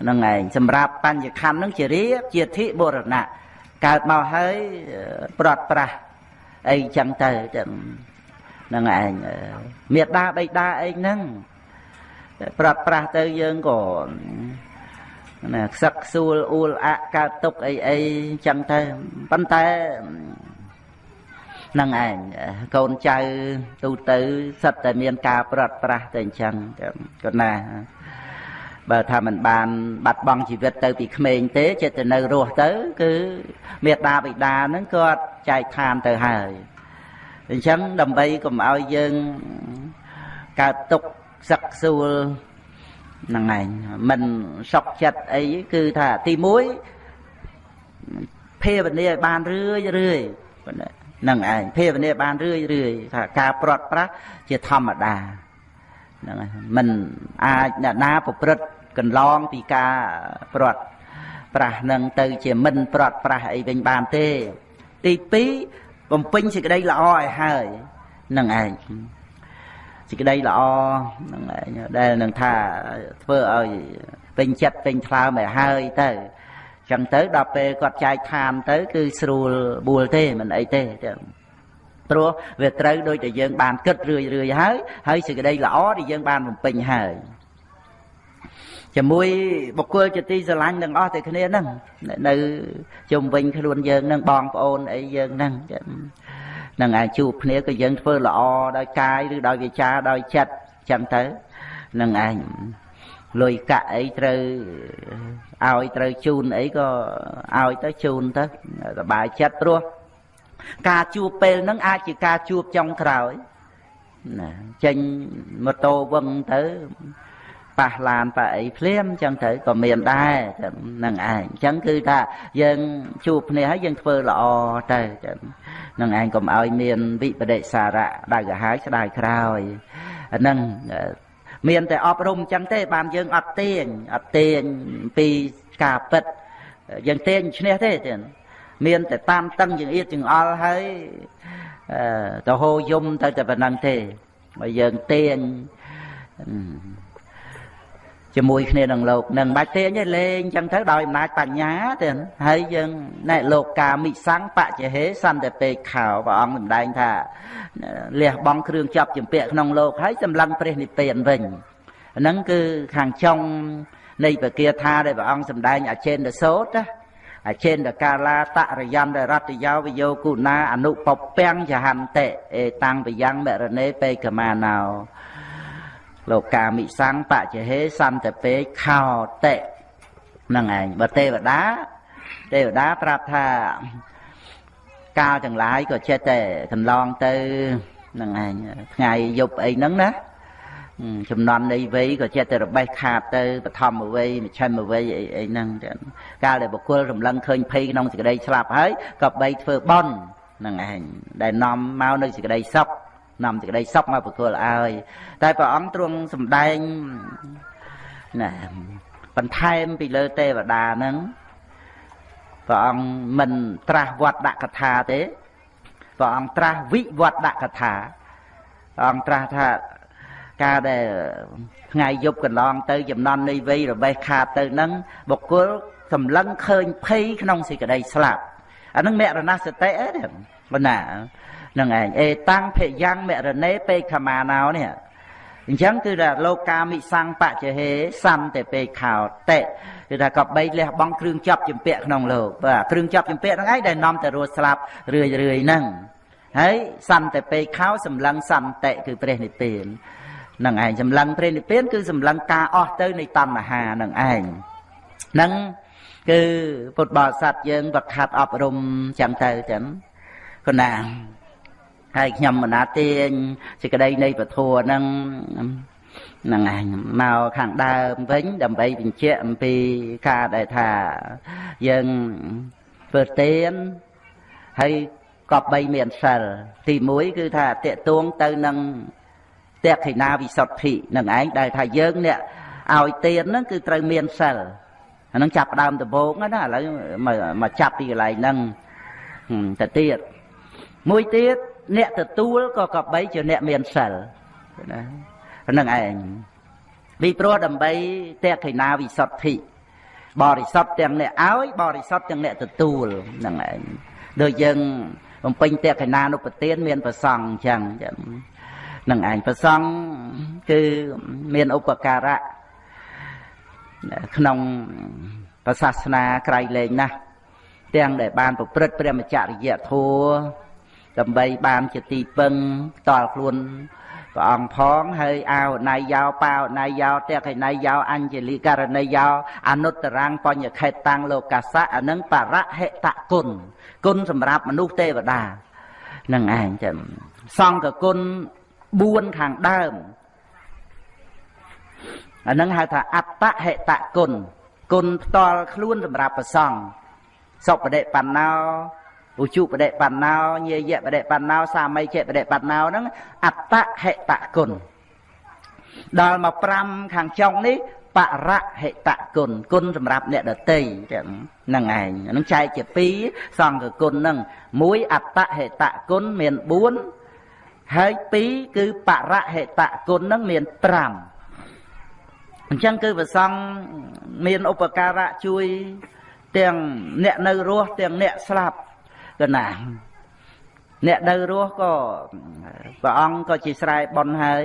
ហ្នឹងឯងសម្រាប់បញ្ញខណ្ឌហ្នឹងជារៀបជាធិបុរណៈកើតមកហើយប្រត់ប្រាស់អីចឹងទៅចឹងហ្នឹងឯងមេដាបៃតាអីហ្នឹង ប្រត់ប្រាស់ទៅយើងក៏ណាខ្សឹកខ្សួលអ៊ូលអាក់កើតទុកអីអីចឹងទៅប៉ុន្តែនឹងឯងកូនចៅទូទៅសិតតែមានការប្រត់ប្រាស់តែអញ្ចឹងក៏ណាបើថាมันបាន បាត់បង់ជីវិតទៅពីក្មេងទេចិត្តទៅនៅរស់ទៅ គឺមេត្តាបិតាហ្នឹងគាត់ចែកឋានទៅហើយអញ្ចឹងដើម្បីកុំឲ្យយើងកើតទុក សឹកសួលហ្នឹងឯងមិនសក់ចិត្តអីគឺថាទី1ភាវនាឲ្យបានរឿយរឿយហ្នឹងឯងភាវនាបានរឿយរឿយថាការប្រត់ប្រាស់ជាធម្មតាហ្នឹងហើយមិនអាចអ្នកណាប្រព្រឹត្តកន្លងពីការប្រត់ប្រាស់នឹងទៅជាមិនប្រត់ប្រាស់អីវិញបានទេ ទី2បំពេញសេចក្តីល្អឲ្យហើយនឹងឯង សេចក្តីល្អនឹងឯងដែលនឹងថាធ្វើឲ្យពេញចិត្តពេញថ្លើមឲ្យហើយទៅចឹងទៅដល់ពេលគាត់ចែកឋានទៅ គឺស្រួលបួលទេមិនអីទេចឹងព្រោះវាត្រូវដូចតែយើងបានគិតរឿយរឿយហើយហើយសេចក្តីល្អដែលយើងបានបំពេញហើយជាមួយបុគ្គលជាទីស្រឡាញ់ទាំងអស់តែគ្នាហ្នឹងនៅជុំវិញខ្លួនយើងហ្នឹងបងប្អូនអីយើងហ្នឹង នឹងអាចជួបគ្នាក៏យើងធ្វើល្អដោយកាយឬដោយវាចាដោយចិត្តចឹងទៅនឹងឯងលុយកាក់អីត្រូវឲ្យត្រូវជូនអីក៏ឲ្យទៅជូនទៅសบายចិត្តព្រោះការជួបពេលហ្នឹងអាចជាការជួបចុងក្រោយណាចេញម៉ូតូវឹងទៅ ប៉ះឡានប៉ះអីភ្លាមអញ្ចឹងទៅក៏មានដែរនឹងឯងអញ្ចឹងគឺថាយើងជួបគ្នាហើយយើងធ្វើល្អទៅចឹងនឹងឯងកុំឲ្យមានវិបដិសារៈដៅកាហាយស្ដាយក្រោយហ្នឹងមានតែអប់រំអញ្ចឹងទេ បានយើងអត់ទាញអត់ទាញពីការពិតយើងទាញឈ្នះទេទេមានតែតាមតឹងចង្អៀតចង្អល់ហើយទៅហូរយំទៅតែប៉ុណ្្នឹងទេបើយើងទាញ ជាមួយគ្នានឹងលោកនឹងបាច់ទាញទេលេងចឹងទៅដោយអំណាចបញ្ញាទេហើយយើងណែលោកកាមិសੰបច្ចហេសន្តិពេកខោព្រះអង្គសម្ដែងថាលះបង់គ្រឿងចាប់ចម្ពាក់ក្នុងលោកហើយសម្លឹងព្រះនិព្វានវិញហ្នឹងគឺខាងចុងនៃពគាថាដែលព្រះអង្គសម្ដែងអចេនទសោតណាអចេនតកាលាតរយន្តរតយោវយោគុណាអនុពពាំងចហន្តិអេតាំងបយ៉ាងមរណេបេកមាណោ លោកកាមិសੰបច្ចហេសន្តពេខោតិហ្នឹងឯងបើទេវតាទេវតាប្រាប់ថាកាលទាំងឡាយក៏ចេះតែកន្លងទៅហ្នឹងឯងថ្ងៃយប់អីហ្នឹងណាចំណន់នៃវ័យក៏ចេះតែរបេះខាតទៅបឋមវ័យមជ្ឈិមវ័យអីអីហ្នឹងកាលដែលបុគ្គលរំលឹងឃើញភ័យក្នុងសេចក្តីស្លាប់ហើយក៏បីធ្វើបន់ហ្នឹងឯងដែលនាំមកនៅសេចក្តីសុខ នាំសេចក្តីសុខមកបុគ្គលឲ្យតែព្រះអង្គទ្រង់សម្ដែងណាបន្ថែមពីលើទេវតាហ្នឹងព្រះអង្គមិនត្រាស់វត្តដាក់កថាទេព្រះអង្គត្រាស់វិវត្តដាក់កថាព្រះអង្គត្រាស់ថាការដែលថ្ងៃយប់កន្លងទៅចំណន់នៃវ័យរបេះខាតទៅនឹងបុគ្គលសម្លឹងឃើញភ័យក្នុងសេចក្តីស្លាប់អានឹងមរណសតិអីបណ្ណា នឹងឯងអេតាំងភយ៉ាងមរណេពេខមាណោនេះអញ្ចឹងគឺថាលោកាមិសੰបច្ចហេសន្តិពេខោតិគឺថាក៏បីលះបង់គ្រឿងចាប់ចម្ពាក់ក្នុងលោកបាទគ្រឿងចាប់ចម្ពាក់ហ្នឹងឯងដែលនាំទៅរស់ស្លាប់រឿយរឿយហ្នឹងហើយសន្តិពេខោសម្លឹងសន្តិគឺព្រះនិព្វាននឹងឯងសម្លឹងព្រះនិព្វានគឺសម្លឹងការអស់ទៅនៃតណ្ហានឹងឯងនឹងគឺពុទ្ធបរិស័ទយើងវឹកហាត់អប់រំចឹងទៅចឹងគណា ហើយខ្ញុំមណាទាញសេចក្តីនៃពធហ្នឹងហ្នឹងឯងមកខាងដើមវិញដើម្បីបញ្ជាក់អំពីការដែលថាយើងធ្វើទានហើយក៏បីមានសិលទី1គឺថាតេតួងទៅនឹងតេខិណាវិសុទ្ធិនឹងឯងដែលថាយើងអ្នកឲ្យទានហ្នឹងគឺត្រូវមានសិលអាហ្នឹងចាប់ដើមដំបូងណាឥឡូវមកចាប់ពីកន្លែងហ្នឹងទៅទៀតមួយទៀត អ្នកទទួលក៏កបីជាអ្នកមានសិលណាហ្នឹងឯងពីព្រោះដើម្បីតេខិណាវិសុទ្ធិបរិសុទ្ធទាំងអ្នកឲ្យបរិសុទ្ធទាំងអ្នកទទួលហ្នឹងឯងដូចយើងបំពេញតេខិណានុពទានមានប្រសងអញ្ចឹងចឹងនឹងឯងប្រសងគឺមានឧបការៈក្នុងសាសនាក្រៃលែងណាស់ទាំងដែលបានប្រព្រឹត្តព្រះមច្ចរិយធម៌ ដើម្បីបានជាទីពឹងផ្ទាល់ខ្លួនព្រះអង្គផងហើយអោណៃយោបាវណៃយោតេកណៃយោអញ្ជលីករណីយោអនុត្តរាំងបញ្ញខេតតាំងលោកសៈអានឹងបរហិតគុណគុណសម្រាប់មនុស្សទេវតានឹងឯងចឹងសង្ឃគុណ4ខាងដើមអានឹងហៅថាអត្តហេតគុណគុណផ្ទាល់ខ្លួនសម្រាប់ប្រសង់សុបដិបណ្ណោ ឧជុបដិបណ្ណោញាយៈបដិបណ្ណោសាមីចេបដិបណ្ណោហ្នឹងអត្តហេតគុណដល់មក5ខាងចុងនេះបរហិតគុណគុណសម្រាប់អ្នកដតីហ្នឹងឯងហ្នឹងចែកជា2សង្ឃគុណហ្នឹងមួយអត្តហេតគុណមាន4ហើយ2គឺបរហេតគុណនឹងមាន5អញ្ចឹងគឺប្រសង់មានឧបការៈជួយទាំងអ្នកនៅរស់ទាំងអ្នកស្លាប់ កណាអ្នកនៅរស់ក៏ព្រះអង្គក៏ជាស្រែបន់ហើយ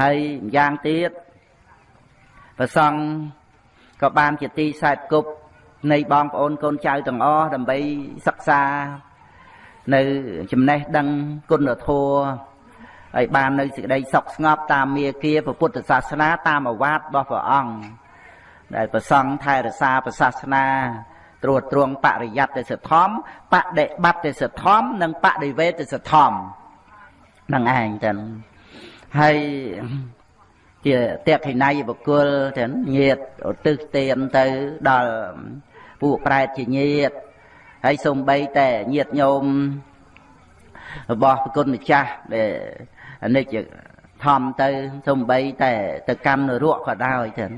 ហើយយ៉ាងទៀតប្រសង់ក៏បានជាទីសែតគប់នៃបងប្អូនកូនចៅទាំងអស់ដើម្បីសិក្សានៅចំណេះដឹងគុណធម៌ហើយបាននៅសេចក្តីសុខស្ងប់តាមមាគាពុទ្ធសាសនាតាមអវាទរបស់ព្រះអង្គដែលប្រសង់ថែរក្សាប្រសាសនា ត្រួតត្រងបរិយ័តទេសធម្មបដិបត្តិទេសធម្មនិងបដិវេទេសធម្មនឹងឯងចឹងហើយជាតេខិណៃបុគ្គលចឹងញាតឧទ្ទិសទានទៅដល់ពួកប្រែតជាញាតហើយសូម្បីតែញាតញោមរបស់ប្រគុណម្ចាស់ដែលអនិច្ចធំទៅសំបីតែទៅកម្មនរកក៏ដោយចឹង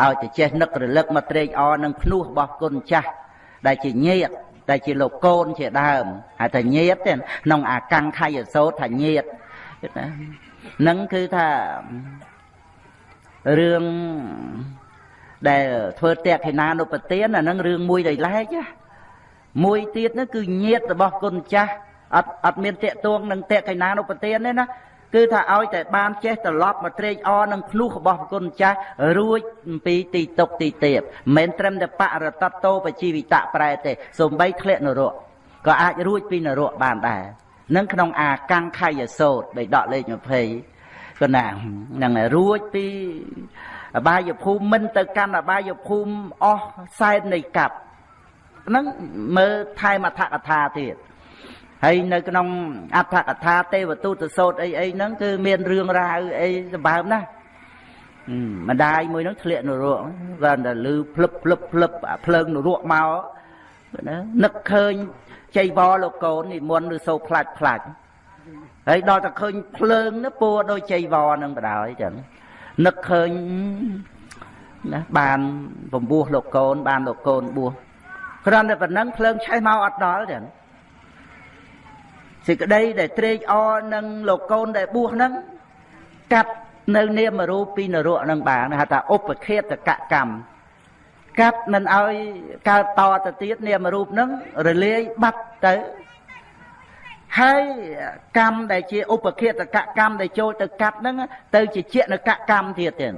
ឲ្យតែចេះនឹករលឹកមកត្រេកអរនឹងភ្នោះរបស់គុណចាស់ ដែលជាញាតដែលជាលោកកូនជាដើមហើយថាញាតទេក្នុងអាកੰខយសោតថាញាតណានឹងគឺថារឿងដែលធ្វើតេខេណានុបទានអានឹងរឿងមួយដែលឡែកមួយទៀតនោះគឺញាតរបស់គុណចាស់អត់អត់មានតេតួងនឹងតេខេណានុបទានទេណា គឺថាឲ្យតែបានចេះត្រឡប់មកត្រេកអរនឹងភ្នោះរបស់គុណចាស់រួចអំពីទីតុកទីទៀបមិនត្រឹមតែបរតតោបជីវិតៈប្រែទេសំបីធ្លាក់នរកក៏អាចរួចពីនរកបានដែរនឹងក្នុងអាកੰខយសោតដែលដកលេខ20ក៏ណានឹងរួចពីអបាយភូមិមិនទៅកាន់អបាយភូមិអស់សែននៃកັບហ្នឹងមើលថែមអត្ថកថាទៀត ហើយនៅក្នុងអត្ថកថាទេវទូតសោតអីអីហ្នឹងគឺមានរឿងរ៉ាវអីសម្បើមណាស់ម្ដាយមួយហ្នឹងធ្លាក់នរកគាត់តែលឺភ្លឹបភ្លឹបភ្លឹបភ្លើងនរកមកណានឹកឃើញចៃវរលោកកូននិមន្តឬសូផ្លាច់ផ្លាច់ហើយដល់តែឃើញភ្លើងនោះពួរដូចចៃវរនឹងបដ ாய் ចឹងនឹកឃើញណាបានបំពោះលោកកូនបានលោកកូនបួសគ្រាន់តែប៉ុណ្ណឹងភ្លើងឆេះមកអត់ដល់ចឹង សេចក្តីដែលត្រេកអរនឹងលោកកូនដែលបួសហ្នឹងកាត់នៅនាមរូបពីនរកនឹងបានហៅថាឧបខេតកកម្មកាត់មិនឲ្យកើតតទៅទៀតនាមរូបហ្នឹងរលាយបាត់ទៅហើយកម្មដែលជាឧបខេតកកម្មដែលចូលទៅកាត់ហ្នឹងទៅជាជានកកម្មទៀតទៀត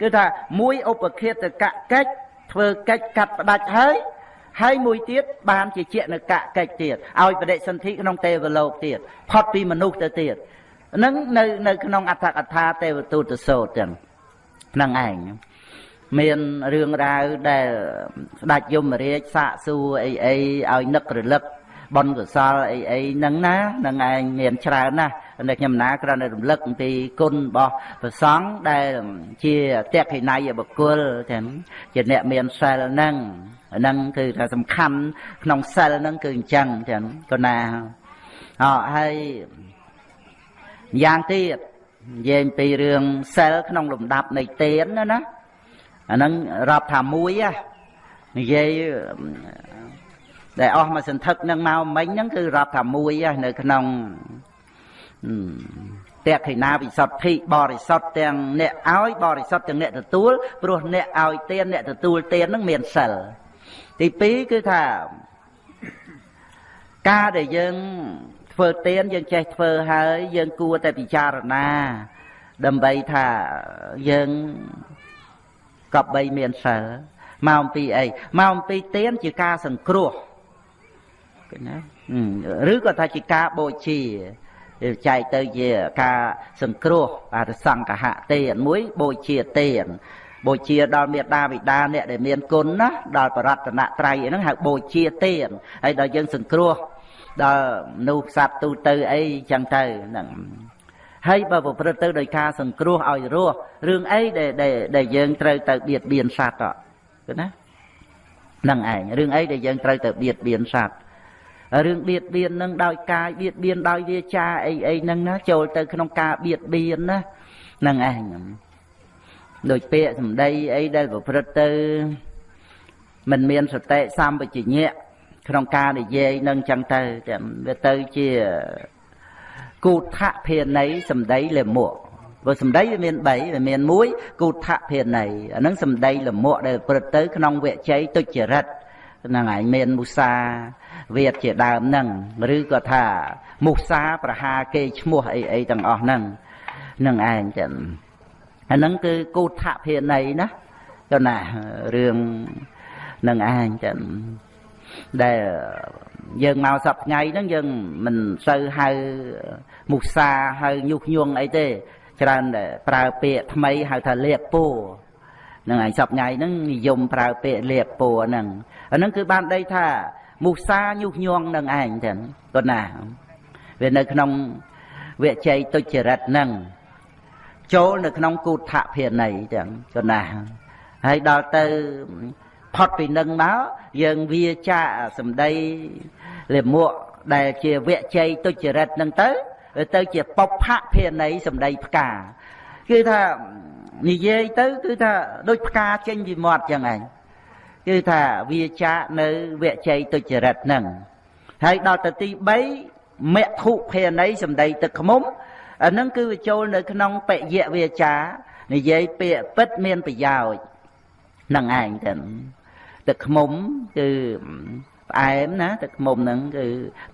គឺថាមួយឧបខេតកកិច្ចធ្វើកិច្ចកាត់ផ្ដាច់ហើយ ហើយមួយទៀតបានជាជានកកិច្ចទៀតឲ្យបដិសន្ធិក្នុងទេវលោកទៀតផុតពីមនុស្សទៅទៀតហ្នឹងនៅនៅក្នុងអត្ថកថាទេវទូតសោតចឹងហ្នឹងឯងមានរឿងរ៉ាវដែលស្ដេចយមរាជសាកសួរអីអីឲ្យនឹករលឹក បុណ្យកុសលអីអីហ្នឹងណានឹងឯងមានច្រើនណាស់តែខ្ញុំណាគ្រាន់តែរំលឹកអំពីគុណរបស់ព្រះសង្ឃដែលជាតេខិណៃបុគ្គលទាំងជាអ្នកមានសិលហ្នឹងហ្នឹងគឺថាសំខាន់ក្នុងសិលហ្នឹងគឺអញ្ចឹងចឹងក៏ណាអហើយយ៉ាងទៀតនិយាយពីរឿងសិលក្នុងលំដាប់នៃទានណាណាអាហ្នឹងរាប់ថាមួយហ៎និយាយ ដែលអស់មកសន្ធឹកនឹងមកមិញហ្នឹងគឺរាប់ថាមួយហ៎នៅក្នុងតេខិណាវិសុទ្ធិបរិសុទ្ធទាំងអ្នកឲ្យបរិសុទ្ធទាំងអ្នកទទួលព្រោះអ្នកឲ្យទានអ្នកទទួលទានហ្នឹងមានសិលទី2គឺថាការដែលយើងធ្វើទានយើងចេះធ្វើហើយយើងគួរតែពិចារណា ដើម្បីថាយើងកប់បីមានសិលមកអំពីអីមកអំពីទានជាការសង្គ្រោះឃើញ ណាឬក៏ថាជាការបូជាចែកទៅជាការសង្គ្រោះអាសង្កហៈទានមួយបូជាទានបូជាដល់មេដាបិតាអ្នកដែលមានគុណណាដល់បរតនត្រ័យហ្នឹងហៅបូជាទានហើយដល់យើងសង្គ្រោះដល់មនុស្សសត្វទូទៅអីចឹងទៅហ្នឹងហើយបើប្រព្រឹត្តទៅដោយការសង្គ្រោះឲ្យរស់រឿងអីដែលដែលយើងត្រូវទៅបៀតបៀនសត្វទៅណាហ្នឹងឯងរឿងអីដែលយើងត្រូវទៅបៀតបៀនសត្វ រឿងបៀតបៀននឹងដោយកាយបៀតបៀនដោយវាចាអីអីហ្នឹងណាចូលទៅក្នុងការបៀតបៀនណាហ្នឹងឯងដូចពាក្យសម្ដីអីដែលប្រព្រឹត្តទៅមិនមានសតិសម្បជញ្ញៈក្នុងការនិយាយនឹងចឹងទៅតែវាទៅជាគូថភាណីសម្ដីលមុខព្រោះសម្ដីវាមាន3វាមាន1គូថភាណីអានឹងសម្ដីលមុខដែលប្រព្រឹត្តទៅក្នុងវជ័យទុច្ចរិត ហ្នឹងហើយមានមុសាវាទជាដើមហ្នឹងឬក៏ថាមុសាប្រហាគេឈ្មោះអីអីទាំងអស់ហ្នឹងនឹងឯងចឹងអាហ្នឹងគឺគូថភាណីណាទៅណារឿងនឹងឯងចឹងដែលយើងមកសប្ថ្ងៃហ្នឹងយើងមិនសូវហៅមុសាហៅញុះញង់អីទេ ច្រើនតែប្រើពាក្យថ្មីហៅថាលៀបពួរ នឹងឯងសប្ថ្ងៃហ្នឹងនិយមប្រើពាក្យលៀបពួរហ្នឹងអាហ្នឹងគឺបានដីថាមុសាញុះញង់នឹងឯងចឹងគាត់ណាវានៅក្នុងវិជ័យទុច្ចរិតហ្នឹងចូលនៅក្នុងគូថភាណីចឹងគាត់ណាហើយដល់ទៅផុតពីនឹងមកយើងវាចាសម្ដីលិមួកដែលជាវជ័យទុច្ចរិតនឹងទៅទៅជាបុព្វភាណីសម្ដីផ្កាគឺថា និយាយទៅគឺថាដូចផ្កាចេញពីមាត់ចឹងឯងគឺថាវាចាកនៅវជ័យទុច្ចរិតហ្នឹងហើយដល់ទៅទី3មគ្គុភេណីសម្ដីទឹកខ្មុំអាហ្នឹងគឺវាចូលនៅក្នុងបយៈវាចា និយាយពាក្យពិតមានប្រយោជន៍នឹងឯងទៅទឹកខ្មុំគឺផ្អែមណាទឹកខ្មុំហ្នឹងគឺ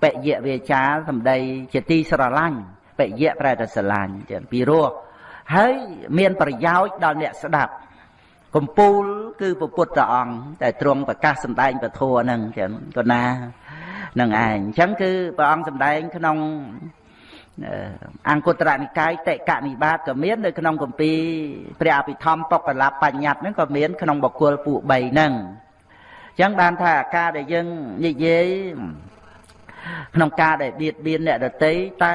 បយៈវាចាសម្ដីជាទីស្រឡាញ់បយៈប្រែតែស្រឡាញ់ចឹងពីរោះ ហើយមានប្រយោជន៍ដល់អ្នកស្ដាប់កំពូលគឺពុទ្ធព្រះអង្គតែទ្រង់ប្រកាសសម្ដែងពធហ្នឹងចឹងក៏ណានឹងឯងអញ្ចឹងគឺព្រះអង្គសម្ដែងក្នុងអង្គត្រនិកាយតិកនិបាតក៏មាននៅក្នុងគម្ពីរព្រះអភិធម្មបុគ្គលបញ្ញត្តិហ្នឹងក៏មានក្នុងបុគ្គលពួក3ហ្នឹងអញ្ចឹងបានថាការដែលយើងនិយាយ ក្នុងការដែលបៀតបៀនអ្នកដតីតើ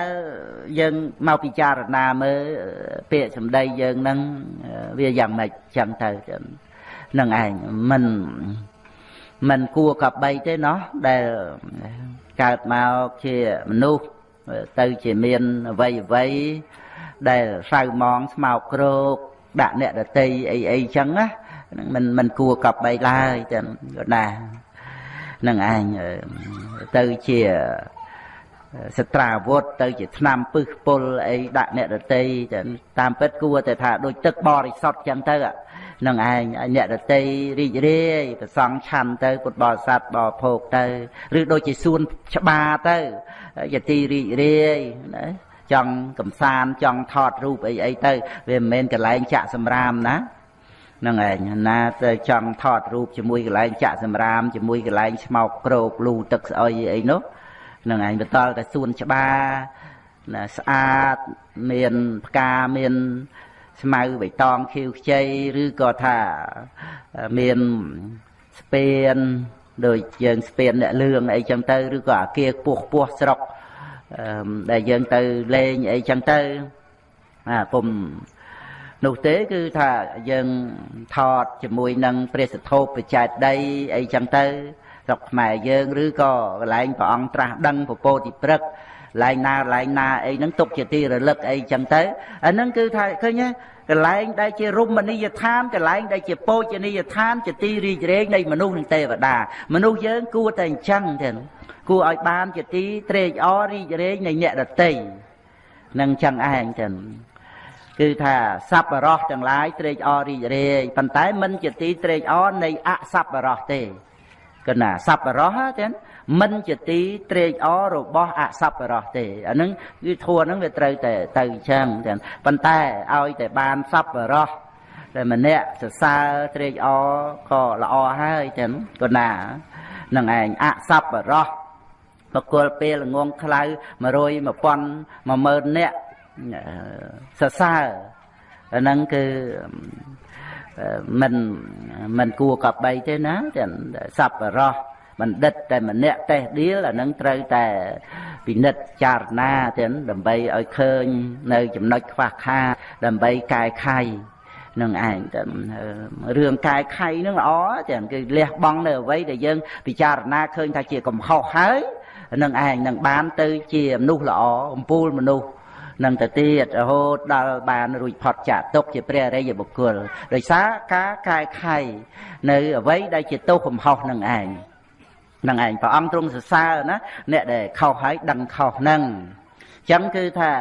យើងមកពិចារណាមើលពាក្យសម្ដីយើងនឹងវាយ៉ាងម៉េចចឹងទៅនឹងឯងមិនមិនគួរកបីទេណោះដែលកើតមកជាមនុស្សទៅជាមានអវ័យអវ័យដែលសៅมองស្មោកគ្រោកដាក់អ្នកដតីអីអីចឹងណាមិនមិនគួរកប់បីឡើយចឹងណា នឹងឯងទៅជាសត្រាវុធទៅជាឆ្នាំពឹសពុលអីដាក់អ្នកដតីតាមពិតគួរតែថាដូចទឹកបរិសុទ្ធចឹងទៅនឹងឯងអ្នកដតីរីករាយប្រសងឆាន់ទៅពុទ្ធបរិស័ទបរិភោគទៅឬដូចជាសួនច្បារទៅយទីរីករាយណាចង់កំសាន្តចង់ថតរូបអីអីទៅវាមិនមែនកន្លែងចាក់សម្រាមណាហ្នឹងឯងណាទៅចង់ថតរូបជាមួយកន្លែងចាក់សម្រាមជាមួយកន្លែងស្មោកក្រោកលូទឹកស្អុយអីនោះហ្នឹងឯងបន្តតែសួនច្បារណាស្អាតមានផ្កាមានស្មៅបៃតងខៀវខ្ចីឬក៏ថាមានស្ពានដូចយើងស្ពានអ្នកលឿងអីចឹងទៅឬក៏អាគារខ្ពស់ខ្ពស់ស្រុកដែលយើងទៅលេងអីចឹងទៅអាពុំ នោះទេគឺថាយើងថតជាមួយនឹងព្រះសធោបច្ច័យដីអីចឹងទៅស្រុកខ្មែរយើងឬក៏កន្លែងព្រះអង្គត្រាស់ដឹងពពោតិព្រឹកកន្លែងណាកន្លែងណាអីហ្នឹងទុកជាទីរលឹកអីចឹងទៅអាហ្នឹងគឺថាឃើញទេកន្លែងដែលជារមណីយដ្ឋានកន្លែងដែលជាពោជនីយដ្ឋានជាទីរីករាយនៃមនុស្សនិងទេវតាមនុស្សយើងគួរតែអញ្ចឹងទេគួរឲ្យបានជាទីត្រេកអររីករាយនៃអ្នកដតីនឹងចឹងឯងទៅ គឺថាសប្បរោះទាំងឡាយត្រេកអររីករាយប៉ុន្តែមិនជាទីត្រេកអរនៃអសប្បរោះទេគណៈសប្បរោះទេមិនជាទីត្រេកអររបស់អសប្បរោះទេអាហ្នឹងគឺធัวហ្នឹងវាត្រូវតែទៅអញ្ចឹងទេប៉ុន្តែឲ្យតែបានសប្បរោះតែម្នាក់សរសើរត្រេកអរក៏ល្អហើយទេគណៈនឹងឯងអសប្បរោះបកគលពេលងងខ្លៅ100 1000 10000នាក់ សរសើរអាហ្នឹងគឺមិនមិនគួរកបីទេណាទាំងសัพបរោះបណ្ឌិតតែម្នាក់តេះដៀលអានឹងត្រូវតែពិនិត្យចារណាទាំងដើម្បីឲ្យឃើញនៅចំណុចខ្វះខាតដើម្បីកែខៃនឹងឯងតែរឿងកែខៃនឹងល្អទាំងគឺលះបង់នៅអ្វីដែលយើងពិចារណាឃើញថាជាកំហុសហើយនឹងឯងនឹងបានទៅជាមនុស្សល្អអំពូលមនុស្ស នឹងទៅទៀតរហូតដល់បានរួចផុតចាកទុកជាព្រះអរិយបុគ្គលដោយសារការកែខៃនៅអ្វីដែលជាទោសកំហុសនឹងឯងនឹងឯងព្រះអង្គទ្រង់សរសើរណាអ្នកដែលខុសហើយដឹងខុសហ្នឹងចឹងគឺថា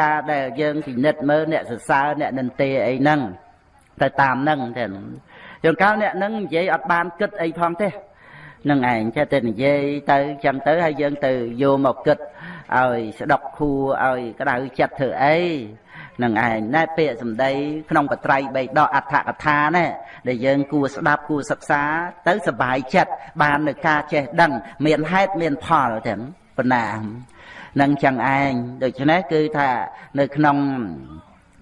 ការដែលយើងពិនិត្យមើលអ្នកសរសើរអ្នកនិន្ទាអីហ្នឹងទៅតាមហ្នឹងទេជួនកាលអ្នកហ្នឹងនិយាយអត់បានគិតអីផងទេនឹងឯងចេះតែនិយាយទៅចឹងទៅហើយយើងទៅយកមកគិត ឲ្យស្ដុកខួរឲ្យក្តៅចិត្តធ្វើអីនឹងឯងណែពាក្យសម្ដីក្នុងបត្រៃបីដកអដ្ឋកថាណែដែលយើងគួរស្ដាប់គួរសិក្សាទៅសบายចិត្តបាននៅការចេះដឹង មានហេតុមានផលទាំងប៉ុណ្ណានឹងចឹងឯងដូច្នេះគឺថានៅក្នុង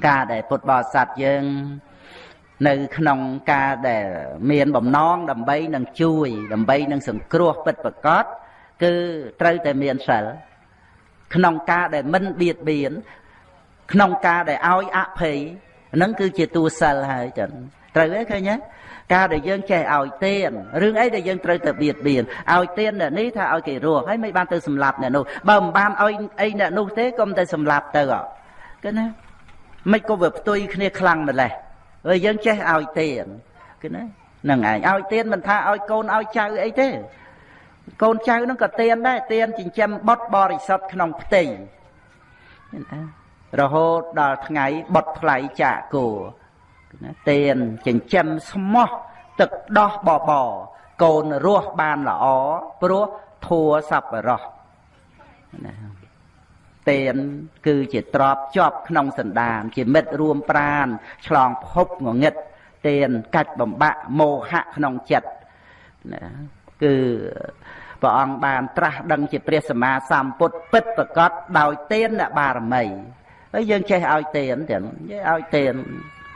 ការដែលពុទ្ធបរិស័ទយើង នៅក្នុងការដែលមានបំណងដើម្បីនឹងជួយ ដើម្បីនឹងសង្គ្រោះពិតប្រកបគឺត្រូវតែមានសិល ក្នុងការដែលមិនបៀតបៀនក្នុងការដែលឲ្យអភ័យហ្នឹងគឺជាតួសិលហើយចឹងត្រូវទេឃើញទេការដែលយើងចេះឲ្យទៀនរឿងអីដែលយើងត្រូវទៅបៀតបៀនឲ្យទៀនអ្នកនេះថាឲ្យគេរស់ហើយមិនបានទៅសម្លាប់អ្នកនោះបើមិនបានឲ្យអីអ្នកនោះទេកុំតែសម្លាប់ទៅគឺណាមិនក៏វាផ្ទុយគ្នាខ្លាំងម្ល៉េះហើយយើងចេះឲ្យទានគឺណាហ្នឹងឯងឲ្យទានមិនថាឲ្យកូនឲ្យចៅអីទេ កូនចៅហ្នឹងក៏ទានដែរទានចិញ្ចឹមបុត្របរិសុទ្ធក្នុងផ្ទៃរហូតដល់ថ្ងៃបុតថ្លៃចាកគោណាទានចិញ្ចឹមស្មោះទឹកដោះបបកូនរស់បានល្អព្រោះធัวសัพពរោះណាទានគឺជាទ្របជាប់ក្នុងសន្តាន ជាមិត្តរួមប្រាន ឆ្លងភពងងឹតទានកាច់បំបាក់មោហៈក្នុងចិត្តណាគឺ ព្រះអង្គបានត្រាស់ដឹងជាព្រះសម្មាសម្ពុទ្ធពិតប្រកបដោយទានបារមីហើយយើងចេះឲ្យទានទាំងឲ្យទាន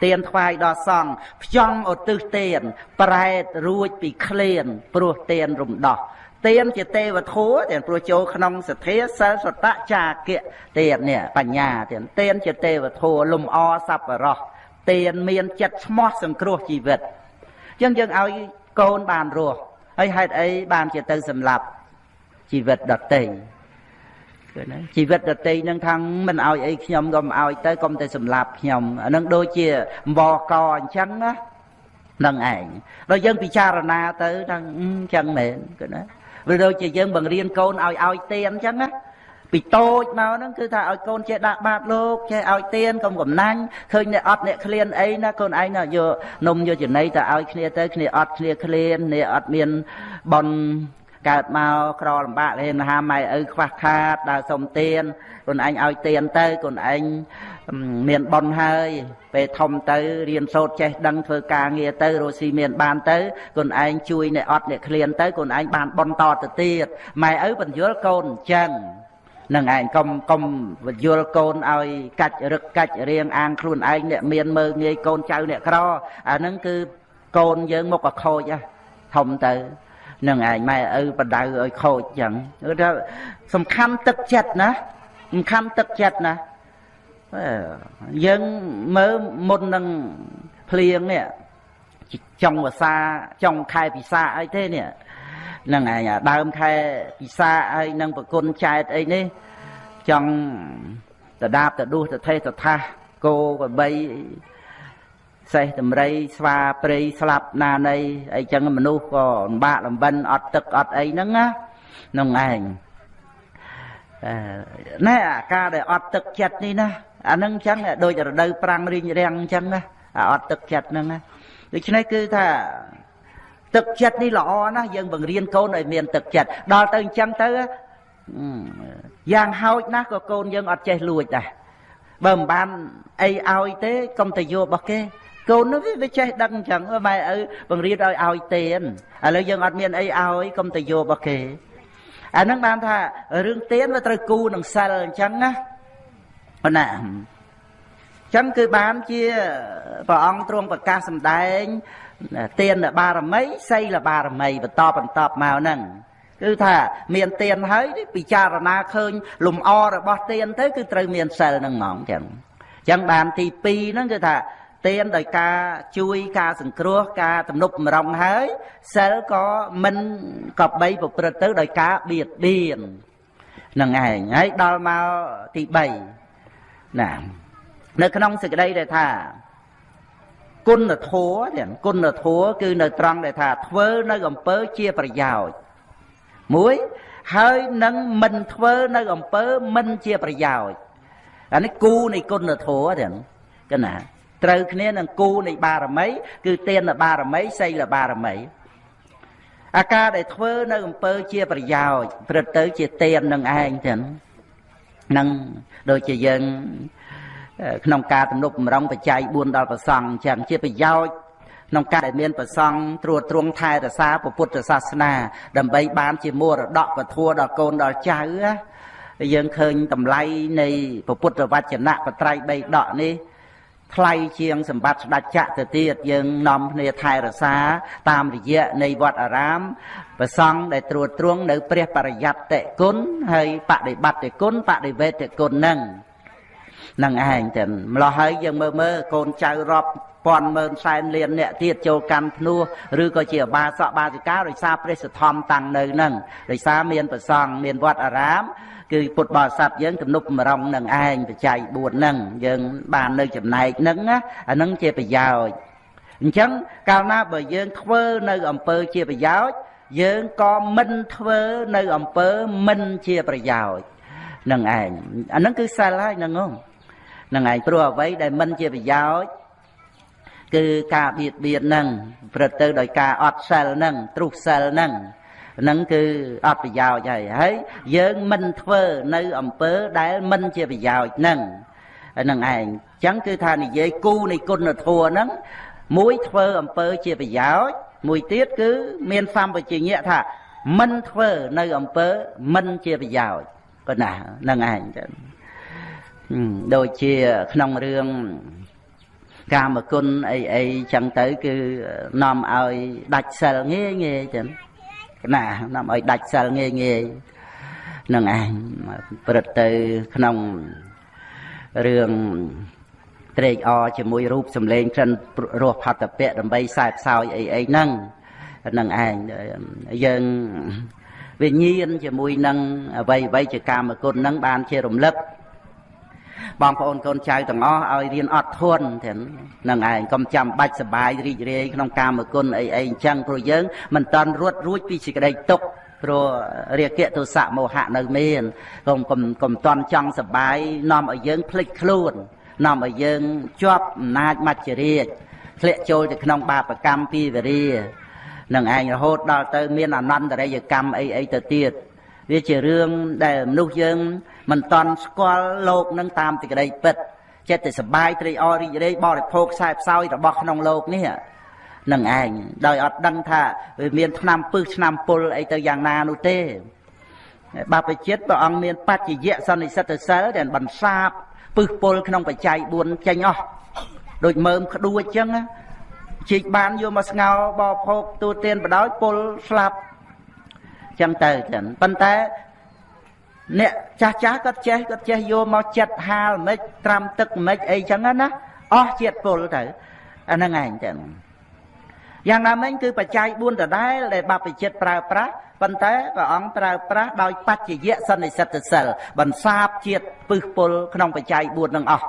ទានថ្វាយដល់សង្ឃផ្ចង់ឧទ្ទិសទានប្រែតរួចពីក្លៀនព្រោះទានរំដោះទានជាទេវធัวទាំងព្រោះចូលក្នុងសទ្ធាសិលសតៈចាគៈទាននេះបញ្ញាទានទានជាទេវធัวលំអសប្បរោះទានមានចិត្តស្មោះសង្គ្រោះជីវិតអញ្ចឹងយើងឲ្យកូនបានរស់ ហើយហេតុអីបានជាទៅសម្លាប់ជីវិតដតីគឺណាជីវិតដតីនឹងខាងមិនឲ្យអីខ្ញុំក៏មិនឲ្យទៅកុំតែសម្លាប់ខ្ញុំអានឹងដូចជាអង្វរកអញ្ចឹងណានឹងឯងដល់យើងពិចារណាទៅថាអញ្ចឹងមែនគឺណាវាដូចជាយើងបង្រៀនកូនឲ្យឲ្យទៀនអញ្ចឹងណា ពីតូចមកហ្នឹងគឺថាឲ្យកូនចេះដាក់បាតលោកចេះឲ្យទៀនកុំកំណាញ់ឃើញអ្នកអត់អ្នកឃ្លានអីណាកូនឯងណាយកនំយកចំណីទៅឲ្យគ្នាទៅគ្នាអត់គ្នាឃ្លាននេះអត់មានបនកើតមកក្រលំបាកលេមហាម៉ែឪខ្វះខាតដើរសុំទៀនកូនឯងឲ្យទៀនទៅកូនឯងមានបនហើយពេលធំទៅរៀនសូត្រចេះដឹងធ្វើការងារទៅរស់ស៊ីមានបានទៅកូនឯងជួយអ្នកអត់អ្នកឃ្លានទៅកូនឯងបានបនតទៅទៀតម៉ែឪបញ្យល់កូនអញ្ចឹង នឹងឯងកុំកុំវយល់កូនឲ្យកាច់រឹកកាច់រៀងអាងខ្លួនឯងអ្នកមានមើងងាយកូនចៅអ្នកក្រអាហ្នឹងគឺកូនយើងមកក៏ខូចធំទៅនឹងឯងម៉ែឪបដៅឲ្យខូចចឹងគឺថាសំខាន់ទឹកចិត្តណាសំខាន់ទឹកចិត្តណាយើងមើលមុននឹងភ្លៀងនេះចុងភាសាចុងខែពិសាអីទេនេះ នឹងឯងដើមខែពិសាហើយនឹងប្រគុណចែកអីនេះចង់តដាបតដួសតថេតថាគោបបីសេះតម្រៃស្វាព្រៃស្លាប់ណានៃអីចឹងមនុស្សក៏លំបាកលំបិនអត់ទឹកអត់អីហ្នឹងណានឹងឯងណែអាការដែលអត់ទឹកចិត្តនេះណាអានឹងចឹងដូចរដូវប្រាំងរីងរាំងចឹងណាអាអត់ទឹកចិត្តហ្នឹងណាដូច្នេះគឺថា ទឹកចិត្តនេះល្អណាស់យើងបង្រៀនកូនឲ្យមានទឹកចិត្តដល់ទៅអញ្ចឹងទៅយ៉ាងហោចណាស់ក៏កូនយើងអត់ចេះលួចដែរបើមិនបានអីឲ្យទេកុំទៅយករបស់គេកូននោះវាចេះដឹងអញ្ចឹងម៉ែឪបង្រៀនឲ្យឲ្យទេឥឡូវយើងអត់មានអីឲ្យកុំទៅយករបស់គេអាហ្នឹងបានថារឿងទៀនវាត្រូវគូនឹងសិលអញ្ចឹងណាប៉ុណ្ណាអញ្ចឹងគឺបានជាព្រះអង្គទ្រង់ប្រកាសសម្ដែង ទៀនបារមីសីលបារមីបន្តបន្តមកហ្នឹងគឺថាមានទៀនហើយពិចារណាឃើញលំអរបស់ទៀនទៅគឺត្រូវមានសិលហ្នឹងហ្មងចឹងអញ្ចឹងបានទី2ហ្នឹងគឺថាទៀនដោយការជួយការសង្គ្រោះការទំនប់បំរុងហើយសិលក៏មិនក៏បីប្រព្រឹត្តទៅដោយការបៀតបៀននឹងឯងហើយដល់មកទី3ណានៅក្នុងសេចក្តីដែលថា គុណធម៌ទាំងគុណធម៌គឺនៅត្រង់ដែលថាធ្វើនៅអំពើជាប្រយោជន៍មួយហើយនឹងមិនធ្វើនៅអំពើមិនជាប្រយោជន៍អានេះគូនៃគុណធម៌ទាំងកណាត្រូវគ្នានឹងគូនៃបារមី គឺទានបារមីសីលបារមីអាការដែលធ្វើនៅអំពើជាប្រយោជន៍ព្រឹត្តទៅជាទាននឹងឯងទាំងនឹងដូចជាយើង ក្នុងការទំនុកបំរុងបច្ច័យ4ដល់ប្រសង់អញ្ចឹងជាប្រយោជន៍ក្នុងការដែលមានប្រសង់ត្រួតត្រងថែរក្សាពុទ្ធសាសនា ដើម្បីបានជាមរតកពធដល់កូនដល់ចៅយើងឃើញតម្លៃនៃពុទ្ធវចនៈបត្រៃបីដកនេះថ្លៃជាងសម្បត្តិស្ដេចចក្រទៅទៀតយើងនាំគ្នាថែរក្សា តាមរយៈនៃវត្តអារាមប្រសង់ដែលត្រួតត្រងនៅព្រះបរិយត្តិគុណហើយបដិបត្តិគុណបដិវេទគុណនឹង នឹងឯងទៅម្លោះហើយយើងមើលមើលកូនចៅរាប់ពាន់ម៉ឺនសែនលានអ្នកទៀតចូលកាន់ភ្នោះឬក៏ជាបាសកបាសិកាដោយសារព្រះសទ្ធំតាំងនៅនឹងដោយសារមានប្រសង់មានវត្តអារាមគឺពុទ្ធបរិស័ទយើងទំនុកម្រងនឹងឯងបច្ច័យ4ហ្នឹងយើងបាននៅចំណែកហ្នឹងណាអាហ្នឹងជាប្រយោជន៍អញ្ចឹងកាលណាបើយើងធ្វើនៅអំពើជាប្រយោជន៍យើងក៏មិនធ្វើនៅអំពើមិនជាប្រយោជន៍នឹងឯងអាហ្នឹងគឺសិលហើយហ្នឹងហ្នឹង ឯងព្រោះអ្វីដែលមិនជាប្រយោជន៍គឺការបៀតបៀនហ្នឹងព្រឹត្តទៅដោយការអត់សិលហ្នឹងទ្រុសសិលហ្នឹងហ្នឹងគឺអត់ប្រយោជន៍ហើយហើយយើងមិនធ្វើនៅអំពើដែលមិនជាប្រយោជន៍ហ្នឹងហ្នឹងឯងអញ្ចឹងគឺថានិយាយគូនៃគុណធម៌ហ្នឹងមួយធ្វើអំពើជាប្រយោជន៍មួយទៀតគឺមានសម្បជញ្ញៈថាមិនធ្វើនៅអំពើមិនជាប្រយោជន៍ប៉ុណ្ណាហ្នឹងឯងចឹង ដូចជាក្នុងរឿងកាមគុណអីអីចឹងទៅ គឺនាំឲ្យដាច់សិលងាយងាយចឹងណានាំឲ្យដាច់សិលងាយងាយនឹងឯងព្រឹត្តទៅក្នុងរឿងត្រេកអរជាមួយរូបសម្លេងក្រិនរសផតពៈដើម្បីខ្សែផ្សោយអីអីហ្នឹងនឹងឯងយើងវិញ្ញាណជាមួយនឹងអ្វីអ្វីជាកាមគុណហ្នឹងបានជារំលឹក បងប្អូនកូនចៅទាំងអស់ឲ្យរៀនអត់ធន់ទាំងនឹងឯងកុំចាំបាច់សបាយរីករាយក្នុងកាមគុណអីអីអញ្ចឹងព្រោះយើងមិនតន់រត់រួចពីសេចក្តីទុក្ខព្រោះរាគៈទោសៈមោហៈនៅមានកុំកុំកុំតន់ចង់សបាយនាំឲ្យយើងភ្លេចខ្លួននាំឲ្យយើងជាប់អំណាចមច្ចរាជធ្លាក់ចូលទៅក្នុងបាបកម្មពីវរានឹងឯងរហូតដល់ទៅមានអនន្តរិយកម្មអីអីទៅទៀតវាជារឿងដែលមនុស្សយើង មិនតន់ស្គាល់លោកនឹងតាមទីក្តីពិតចិត្តតែសបាយត្រេកអររីករាយបរិភោគខ្សែផ្សោយរបស់ក្នុងលោកនេះនឹងឯងដោយអត់ដឹងថាវាមានឆ្នាំពឹសឆ្នាំពុលអីទៅយ៉ាងណានោះទេបាបចិត្តព្រះអង្គមានបច្ចយៈសន្និសិទ្ធសិលដែលបន្សាបពឹសពុលក្នុងបច្ច័យ4ចេញអស់ដូចមើមក្ដួចចឹងជីកបានយកមកស្ងោបោភោគទូទានបដោយពុលស្លាប់ចឹងទៅចឹងប៉ុន្តែ អ្នកចាស់ចាស់គាត់ចេះគាត់ចេះយកមកចិត្តហាលមិនត្រាំទឹកមិនអីចឹងណាអស់ជាតិពុលទៅអាហ្នឹងឯងចឹងយ៉ាងណាមិញគឺបច្ច័យ4ដដែលដែលបព្វជិតប្រើប្រាស់ប៉ុន្តែព្រះអង្គប្រើប្រាស់ដោយបច្ចយៈសន្និសិទ្ធសិលបន្សាបជាតិពឹសពុលក្នុងបច្ច័យ4នឹងអស់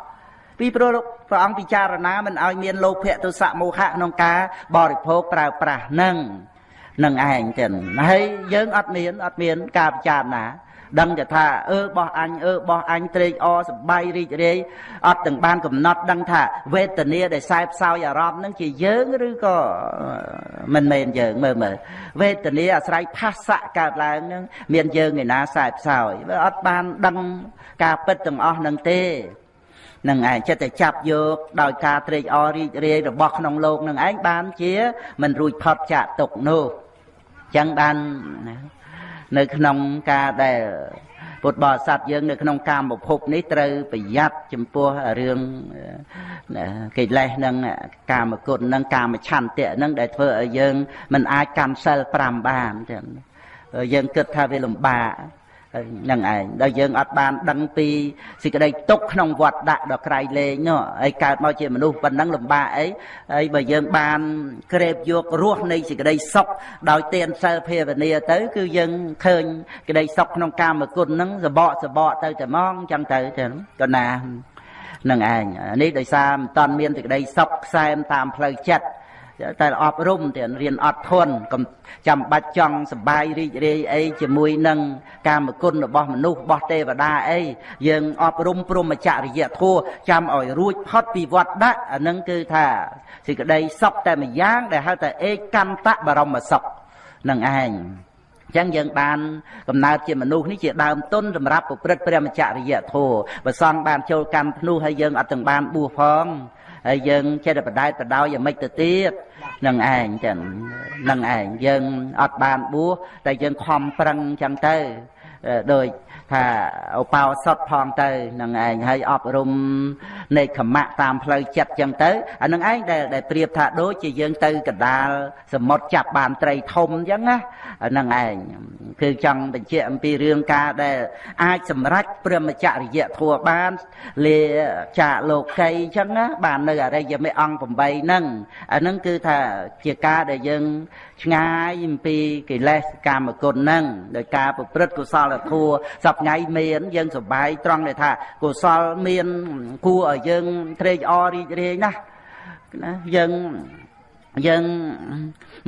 ពីព្រោះព្រះអង្គពិចារណាមិនឲ្យមានលោភៈទុសៈមោហៈក្នុងការបរិភោគប្រើប្រាស់នឹងនឹងឯងចឹងហើយយើងអត់មានអត់មានការពិចារណា ដឹងតែថាអឺបោះអញអឺបោះអញត្រេកអរសប្បាយរីករាយអត់ទាំងបានកំណត់ដឹងថាវេទនាដែលខ្សែផ្សោយអារម្មណ៍នឹងជាយើងឬក៏មិនមែនយើងមើលមើលវេទនាអាស្រ័យផាសៈកើតឡើងនឹងមានយើងឯណាខ្សែផ្សោយវាអត់បានដឹងការពិតទាំងអស់នឹងទេនឹងឯងចិត្តតែចាប់យកដោយការត្រេកអររីករាយរបស់ក្នុងលោកនឹងឯងបានជាមិនរួចផុតចាកទុកនោះចឹងបានណា នៅក្នុងការដែលពុទ្ធបរិស័ទយើងនៅក្នុងកាមភពនេះត្រូវប្រយ័ត្នចំពោះរឿងកិលេសនឹងកាមគុណនឹងកាមឆន្ទៈនឹងដែលធ្វើឲ្យយើងមិនអាចកម្មសិល5បានចឹងយើងគិតថាវាលំបាក នឹងឯងដល់យើងអត់បានដឹងពីសេចក្តីទុកក្នុងវត្តដាក់ដល់ក្រៃលែងនោះហើយកើតមកជាមនុស្សប៉ុណ្ណឹងលំបាកអីហើយបើយើងបានក្រេបយករសនៃសេចក្តីសុខដោយទានសិលភាវនាទៅ គឺយើងឃើញក្តីសុខក្នុងកាមគុណហ្នឹងសបកសបកទៅតែមកអញ្ចឹងទៅចឹងក៏ណានឹងឯងនេះដោយសារមិនតាន់មានសេចក្តីសុខខ្សែមតាមផ្លូវចិត្ត តែអប់រំទៀតរៀនអត់ធន់កុំចាំបាច់ចង់សបាយរីករាយអីជាមួយនឹងកាមគុណរបស់មនុស្សរបស់ទេវតាអីយើងអប់រំព្រមចរិយធម៌ចាំឲ្យរួចផុតពីវត្តដាក់អានឹងគឺថាសេចក្តីសុខតែម្យ៉ាងដែលហៅថាឯកន្តៈបរមសុខនឹងឯងចឹងយើងបានកំណើតជាមនុស្សនេះជាដើមទុនសម្រាប់ប្រព្រឹត្តព្រះមច្ចរិយធម៌បើសង្ឃបានចូលកម្មភ្នោះហើយយើងអត់ទាំងបានបួសផងហើយយើងចេះតែបដែតបដោយយ៉ាងម៉េចទៅទៀត នឹងឯងចឹងនឹងឯងយើងអត់បានបួសតែយើងខំប្រឹងចឹងទៅដោយ ថាឧបោសថផងទៅនឹងឯងហើយអប់រំនៃខមៈតាមផ្លូវចិត្តចឹងទៅអានឹងឯងដែលដែលប្រៀបថាដូចជាយើងទៅកដាលសមុទ្រចាប់បានត្រីធំចឹងណាអានឹងឯងគឺចង់បញ្ជាក់អំពីរឿងការដែលអាចសម្រេចព្រមចរិយធัวបានលាចាកលោកីចឹងណាបាននៅអរិយមេអង្គ8ហ្នឹងអានឹងគឺថាជាការដែលយើង ឆ្ងាយអំពីកិលេសកាមគុណហ្នឹងដោយការប្រព្រឹត្តកុសលធម៌សពថ្ងៃមានយើងសប្បាយត្រង់ដែលថាកុសលមានគួរឲ្យយើងត្រេកអររីករាយណាស់ណាយើងយើង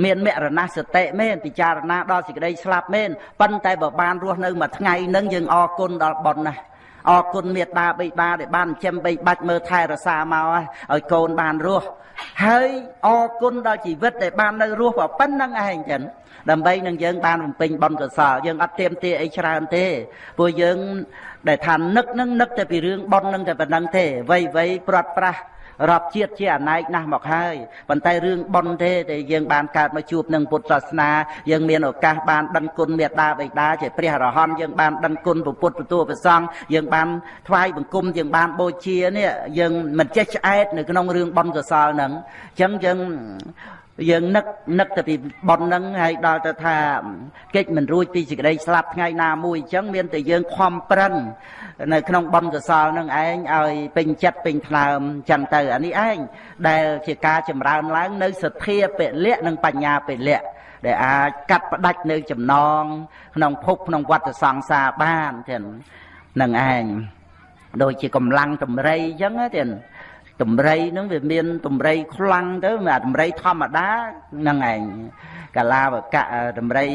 មានមរណសតិមែនពិចារណាដល់សេចក្តីស្លាប់មែនប៉ុន្តែបើបានរស់នៅមួយថ្ងៃនឹងយើងអរគុណដល់ប៉ុនណាអរគុណមេត្តាបិតាដែលបានចិញ្ចឹមបីបាច់មើលថែរក្សាមកឲ្យកូនបានរស់ ហើយអរគុណដល់ជីវិតដែលបាននៅរស់ប៉ុណ្្នឹងឯងចឹងដើម្បីនឹងយើងបានបំពេញបុណ្យកុសលយើងអត់ទៀមទាអីច្រើនទេព្រោះយើងដែលថានឹកនឹងនឹកតែពីរឿងបុណ្យនឹងតែប៉ុណ្្នឹងទេវ័យវ័យព្រាត់ប្រាស រាប់ជាតិជាអណែកណាស់មកហើយប៉ុន្តែរឿងប៉ុនទេដែលយើងបានកើតមកជួបនឹងពុទ្ធសាសនាយើងមានឱកាសបានដឹងគុណមេត្តាបិតាជាព្រះអរហន្តយើងបានដឹងគុណពុទ្ធពទូប្រសង់យើងបានថ្វាយបង្គំយើងបានបូជានេះយើងមិនចេះឆ្អែតនៅក្នុងរឿងប៉ុនកសលហ្នឹងអញ្ចឹងយើង យើងនឹកនឹកទៅពីប៉ុនហ្នឹងហើយដល់ទៅថាកិច្ចមិនរួចពីសេចក្តីស្លាប់ថ្ងៃណាមួយអញ្ចឹងមានតែយើងខំប្រឹងនៅក្នុងបុណ្យកុសលនឹងឯងឲ្យពេញចិត្តពេញថ្លើមចឹងទៅអានេះឯងដែលជាការចម្រើនឡើង នៅសទ្ធាពលៈនិងបញ្ញាពលៈដែលអាចកាត់ផ្ដាច់នៅចំណង ក្នុងភពក្នុងវត្តសង្សារបានទៀតនឹងឯងដូចជាកម្លាំងតម្រៃអញ្ចឹងទៀត តម្រៃហ្នឹងវាមានតម្រៃខ្លាំងទៅអាតម្រៃធម្មតាហ្នឹងឯងកាលាវកៈតម្រៃ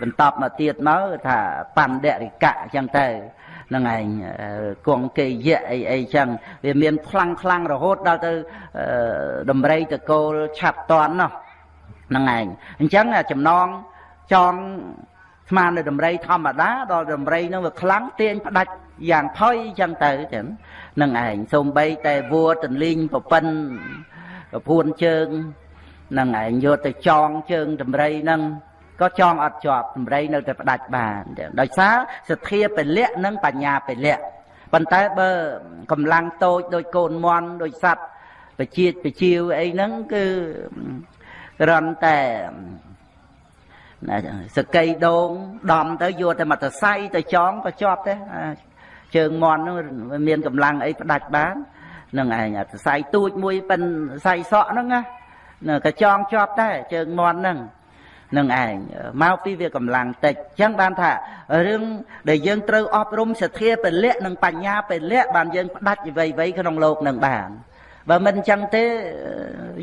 បន្តមកទៀតមកថាបណ្ឌរិកៈអញ្ចឹងទៅហ្នឹងឯងគង់គេយៈអីអីចឹងវាមានខ្លាំងខ្លាំងរហូតដល់ទៅដំរីតកូលឆាប់តន់នោះហ្នឹងឯងអញ្ចឹងចំណងចងស្មាននៅដំរីធម្មតាដល់ដំរីនឹងវាខ្លាំងទាញផ្ដាច់ យ៉ាងផុយចឹងទៅចឹងនឹងឯងសូម្បីតែវួរទន្លីងប្រពិនប្រពួនជើងនឹងឯងយកទៅចងជើងដំរីនឹងក៏ចងអត់ជាប់សម្រីនៅតែផ្ដាច់បានដោយសារសទ្ធាពលៈនិងបញ្ញាពលៈប៉ុន្តែបើកម្លាំងតូចដូចកូនមន់ដូចសัตว์បជាតិបជាវអីហ្នឹងគឺរន់តែណាសកៃដងដំទៅយកតែមកតសៃទៅចងក៏ជាប់ទេ ជើងមន់ហ្នឹងមានកម្លាំងអីផ្ដាច់បាននឹងឯងអាសរសៃទូចមួយប៉ិនសរសៃសក់ហ្នឹងណាក៏ចងជាប់ដែរជើងមន់ហ្នឹងនឹងឯងមកពីវាកម្លាំងតិចអញ្ចឹងបានថារឿងដែលយើងត្រូវអប់រំសទ្ធាពលៈនិងបញ្ញាពលៈបានយើងផ្ដាច់អ្វីៗក្នុងលោកនឹងបានបើមិនអញ្ចឹងទេ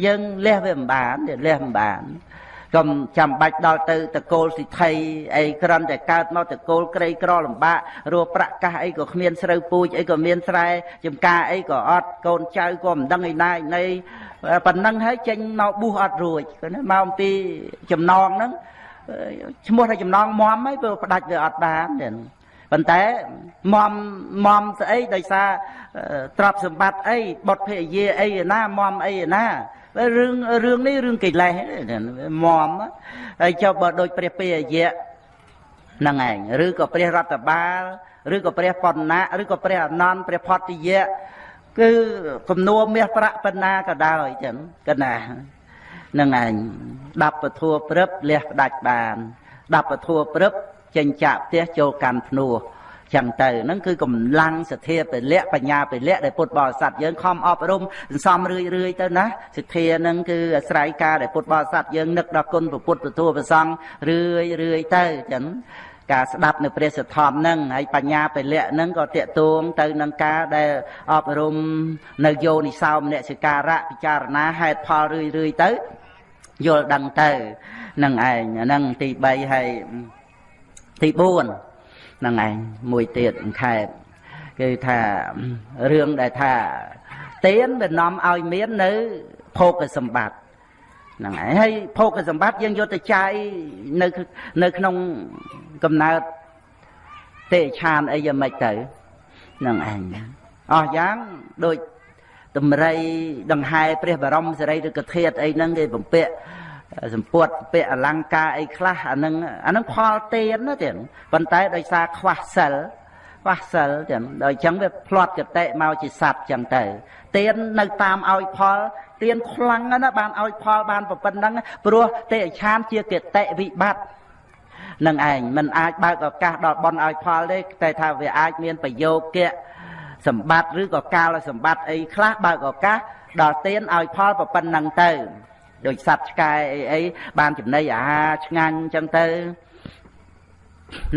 យើងលះវាមិនបានលះមិនបាន កុំចាំបាច់ដល់ទៅតកូលសិទ្ធិអីក្រំតែកើតមកតកូលក្រីក្រលំបាករੂប្រាក់កាសអីក៏គ្មានស្រូវពូជអីក៏មានស្រែចំការអីក៏អត់កូនចៅក៏មិនដឹងឯណាឯណីប៉ុណ្ណឹងហើយចេញមកប៊ូសអត់រួចណាមកអំពីចំណងហ្នឹងឈ្មោះថាចំណងមមហើយព្រោះផ្ដាច់វាអត់បានទេប៉ុន្តែមមមមស្អីដោយសារទ្រព្យសម្បត្តិអីបុតភរិយាអីណាមមអីណា រឿងរឿងនេះរឿងកិលេសមមហើយចុះបើដូចព្រះពេយៈហ្នឹងឯងឬក៏ព្រះរដ្ឋបាលឬក៏ព្រះបណ្ណៈឬក៏ព្រះអនន្តព្រះផតយៈគឺគំនួមាសប្រាក់បណ្ណាក៏ដោយចឹងកណានឹងឯងដាប់ពធัวព្រឹបលះផ្ដាច់បានដាប់ពធัวព្រឹបចេញចាក់ផ្ទះចូលកាន់ភ្នោះ ចឹងទៅហ្នឹងគឺកម្លាំងសទ្ធាពលៈបញ្ញាពលៈដែលពុទ្ធបរិស័ទយើងខំអប់រំសន្សំរឿយរឿយទៅណាសទ្ធាហ្នឹងគឺអាស្រ័យការដែលពុទ្ធបរិស័ទយើងនឹកដល់គុណពុទ្ធពធព្រះសង្ឃរឿយរឿយទៅចឹងការស្ដាប់នៅព្រះសទ្ធំហ្នឹងហើយបញ្ញាពលៈហ្នឹងក៏តេតួងទៅនឹងការដែលអប់រំនៅយោនិសោមនសិការៈពិចារណាហេតុផលរឿយរឿយទៅយល់ដឹងទៅនឹងឯងហ្នឹងទី3ហើយទី4ហ្នឹងឯងមួយទៀតខែតគឺថារឿងដែលថាទៀនវានាំឲ្យមាននៅភោគសម្បត្តិហ្នឹងឯងហើយភោគសម្បត្តិយើងយកទៅចាយនៅនៅក្នុងកំណើតទេឆានអីយ៉ាងម៉េចទៅហ្នឹងឯងអស់យ៉ាងដូចតម្រៃដង្ហែព្រះបរមសារីឬកធាតអីហ្នឹងគេបំពាក់ សម្ពុតពាក់អលង្ការអីខ្លះអានឹងអានឹងផលទានណាទៀតប៉ុន្តែដោយសារខ្វះសិលខ្វះសិលទៀតដោយចឹងវាផ្្លាត់កតិមកជាសัตว์ចឹងទៅទាននៅតាមឲ្យផលទានខ្លាំងណាបានឲ្យផលបានប្រពន្ធហ្នឹងព្រោះទេឆានជាកតិវិបត្តិនឹងឯងមិនអាចបើកឱកាសដល់បនឲ្យផលទេតែថាវាអាចមានប្រយោគៈសម្បត្តិឬក៏កាលសម្បត្តិអីខ្លះបើកឱកាសដល់ទានឲ្យផលប្រពន្ធហ្នឹងទៅ ដូចសត្វឆ្កែអីអីបានចំណីអាហារឆ្ងាញ់អញ្ចឹងទៅ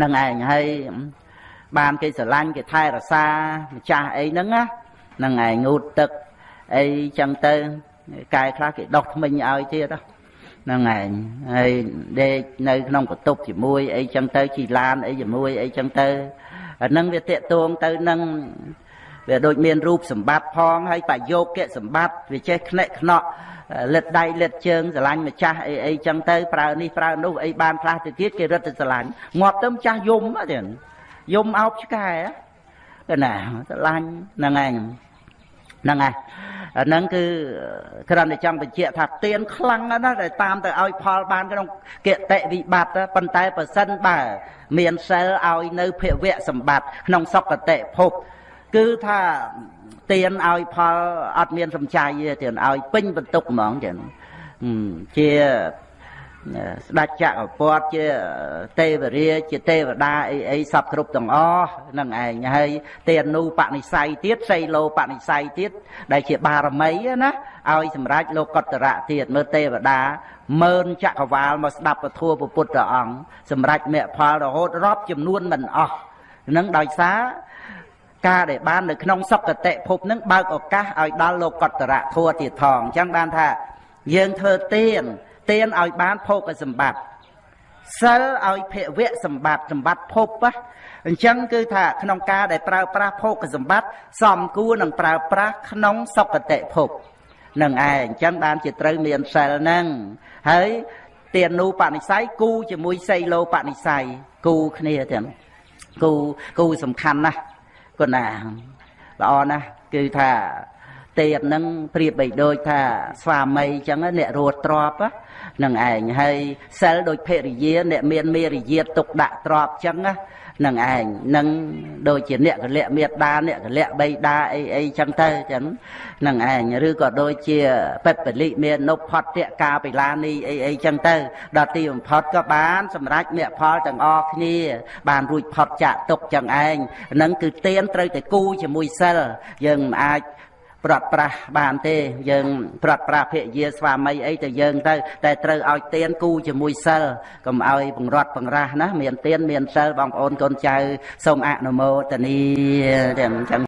នឹងឯងហើយបានគេស្រឡាញ់គេថែរក្សាម្ចាស់អីហ្នឹងណានឹងឯងងូតទឹកអីចឹងទៅកែខ្លះគេដោះថ្មិញឲ្យទៀតហ្នឹងឯងហើយដេកនៅក្នុងបន្ទប់ជាមួយអីចឹងទៅជីឡានអីជាមួយអីចឹងទៅអាហ្នឹងវាតេតួងទៅនឹងវាដូចមានរូបសម្បត្តិផងហើយបយោគៈសម្បត្តិវាចេះខ្និកខ្នក់ លិតដៃលិតជើងស្រឡាញ់ម្ចាស់អីអីចឹងទៅប្រើនេះប្រើនោះអីបានខ្លះទៅទៀតគេរត់ទៅស្រឡាញ់ងាប់ទៅម្ចាស់យំទៀតយំអោបឆ្កែទៅណាស្រឡាញ់ហ្នឹងឯងហ្នឹងហើយអាហ្នឹងគឺគ្រាន់តែចង់បញ្ជាក់ថាទៀនខ្លាំងណាស់ដែលតាមទៅឲ្យផលបានក្នុងគតិវិបត្តិប៉ុន្តែប្រសិនបើ មានសិលឲ្យនៅភវៈសម្បត្តិក្នុងសុគតិភពគឺថា ទៀនឲ្យផលអត់មានសំចៃទេទៀនឲ្យពេញបន្ទុកហ្មងចឹងជាស្ដេចចក្រពតជាទេវរាជាទេវតាអីអីសពគ្រប់ទាំងអស់នឹងឯងហើយទេអនុបនិស័យទៀតសីលោបនិស័យទៀតដែលជាបារមីណាឲ្យសម្រេចលោកតរៈទៀតមើលទេវតាមើលចក្រវាលមកស្ដាប់ពធពុទ្ធអង្គសម្រេចមគ្គផលរហូតរាប់ចំនួនមិនអស់នឹងដោយសារ ការដែលបាននៅក្នុងសុគតិភពនឹងបើកឱកាសឲ្យដល់លោកតរៈធัวទៀតផងអញ្ចឹងបានថាយើងធ្វើទានទានឲ្យបានភោគសម្បត្តិសិលឲ្យភវៈសម្បត្តិសម្បត្តិភពណាអញ្ចឹងគឺថាក្នុងការដែលប្រើប្រាស់ភោគសម្បត្តិសំគួរនឹងប្រើប្រាស់ក្នុងសុគតិភពនឹងឯងអញ្ចឹងបានជាត្រូវមានសិលហ្នឹងហើយទានូបនិស័យគូជាមួយសីលោបនិស័យគូគ្នាទាំងគូគូសំខាន់ណាស់ គុណាល្អណាស់គឺថាទៀតនឹងប្រៀបបីដូចថាស្វាមីអញ្ចឹងអ្នករត់ទ្របនឹងឯងហើយសិលដូចភរិយាអ្នកមានមេរយាទទុកដាក់ទ្របអញ្ចឹង នឹងឯងនឹងដូចជាអ្នកកលៈមេដាអ្នកកលៈបៃតាអីអីចឹងទៅចឹងនឹងឯងឬក៏ដូចជាពេតពលិមាននុផតៈកាបិលានីអីអីចឹងទៅដល់ទីបំផុតក៏បានសម្រេចមគ្គផលទាំងអស់គ្នា បានរួចផុតចាក់ទុកចឹងឯងនឹងគឺទៀនត្រូវតែគូជាមួយសិលយើងមិនអាច ប្រត់ប្រាស់បានទេ យើងប្រត់ប្រាស់ភរិយាស្វាមីអីទៅយើងទៅ តែត្រូវឲ្យទៀនគូជាមួយសិលកុំឲ្យបង្រត់បង្រាស់ណាមានទៀនមានសិលបងប្អូនកូនចៅសូមអនុមោទនីទាំងចឹង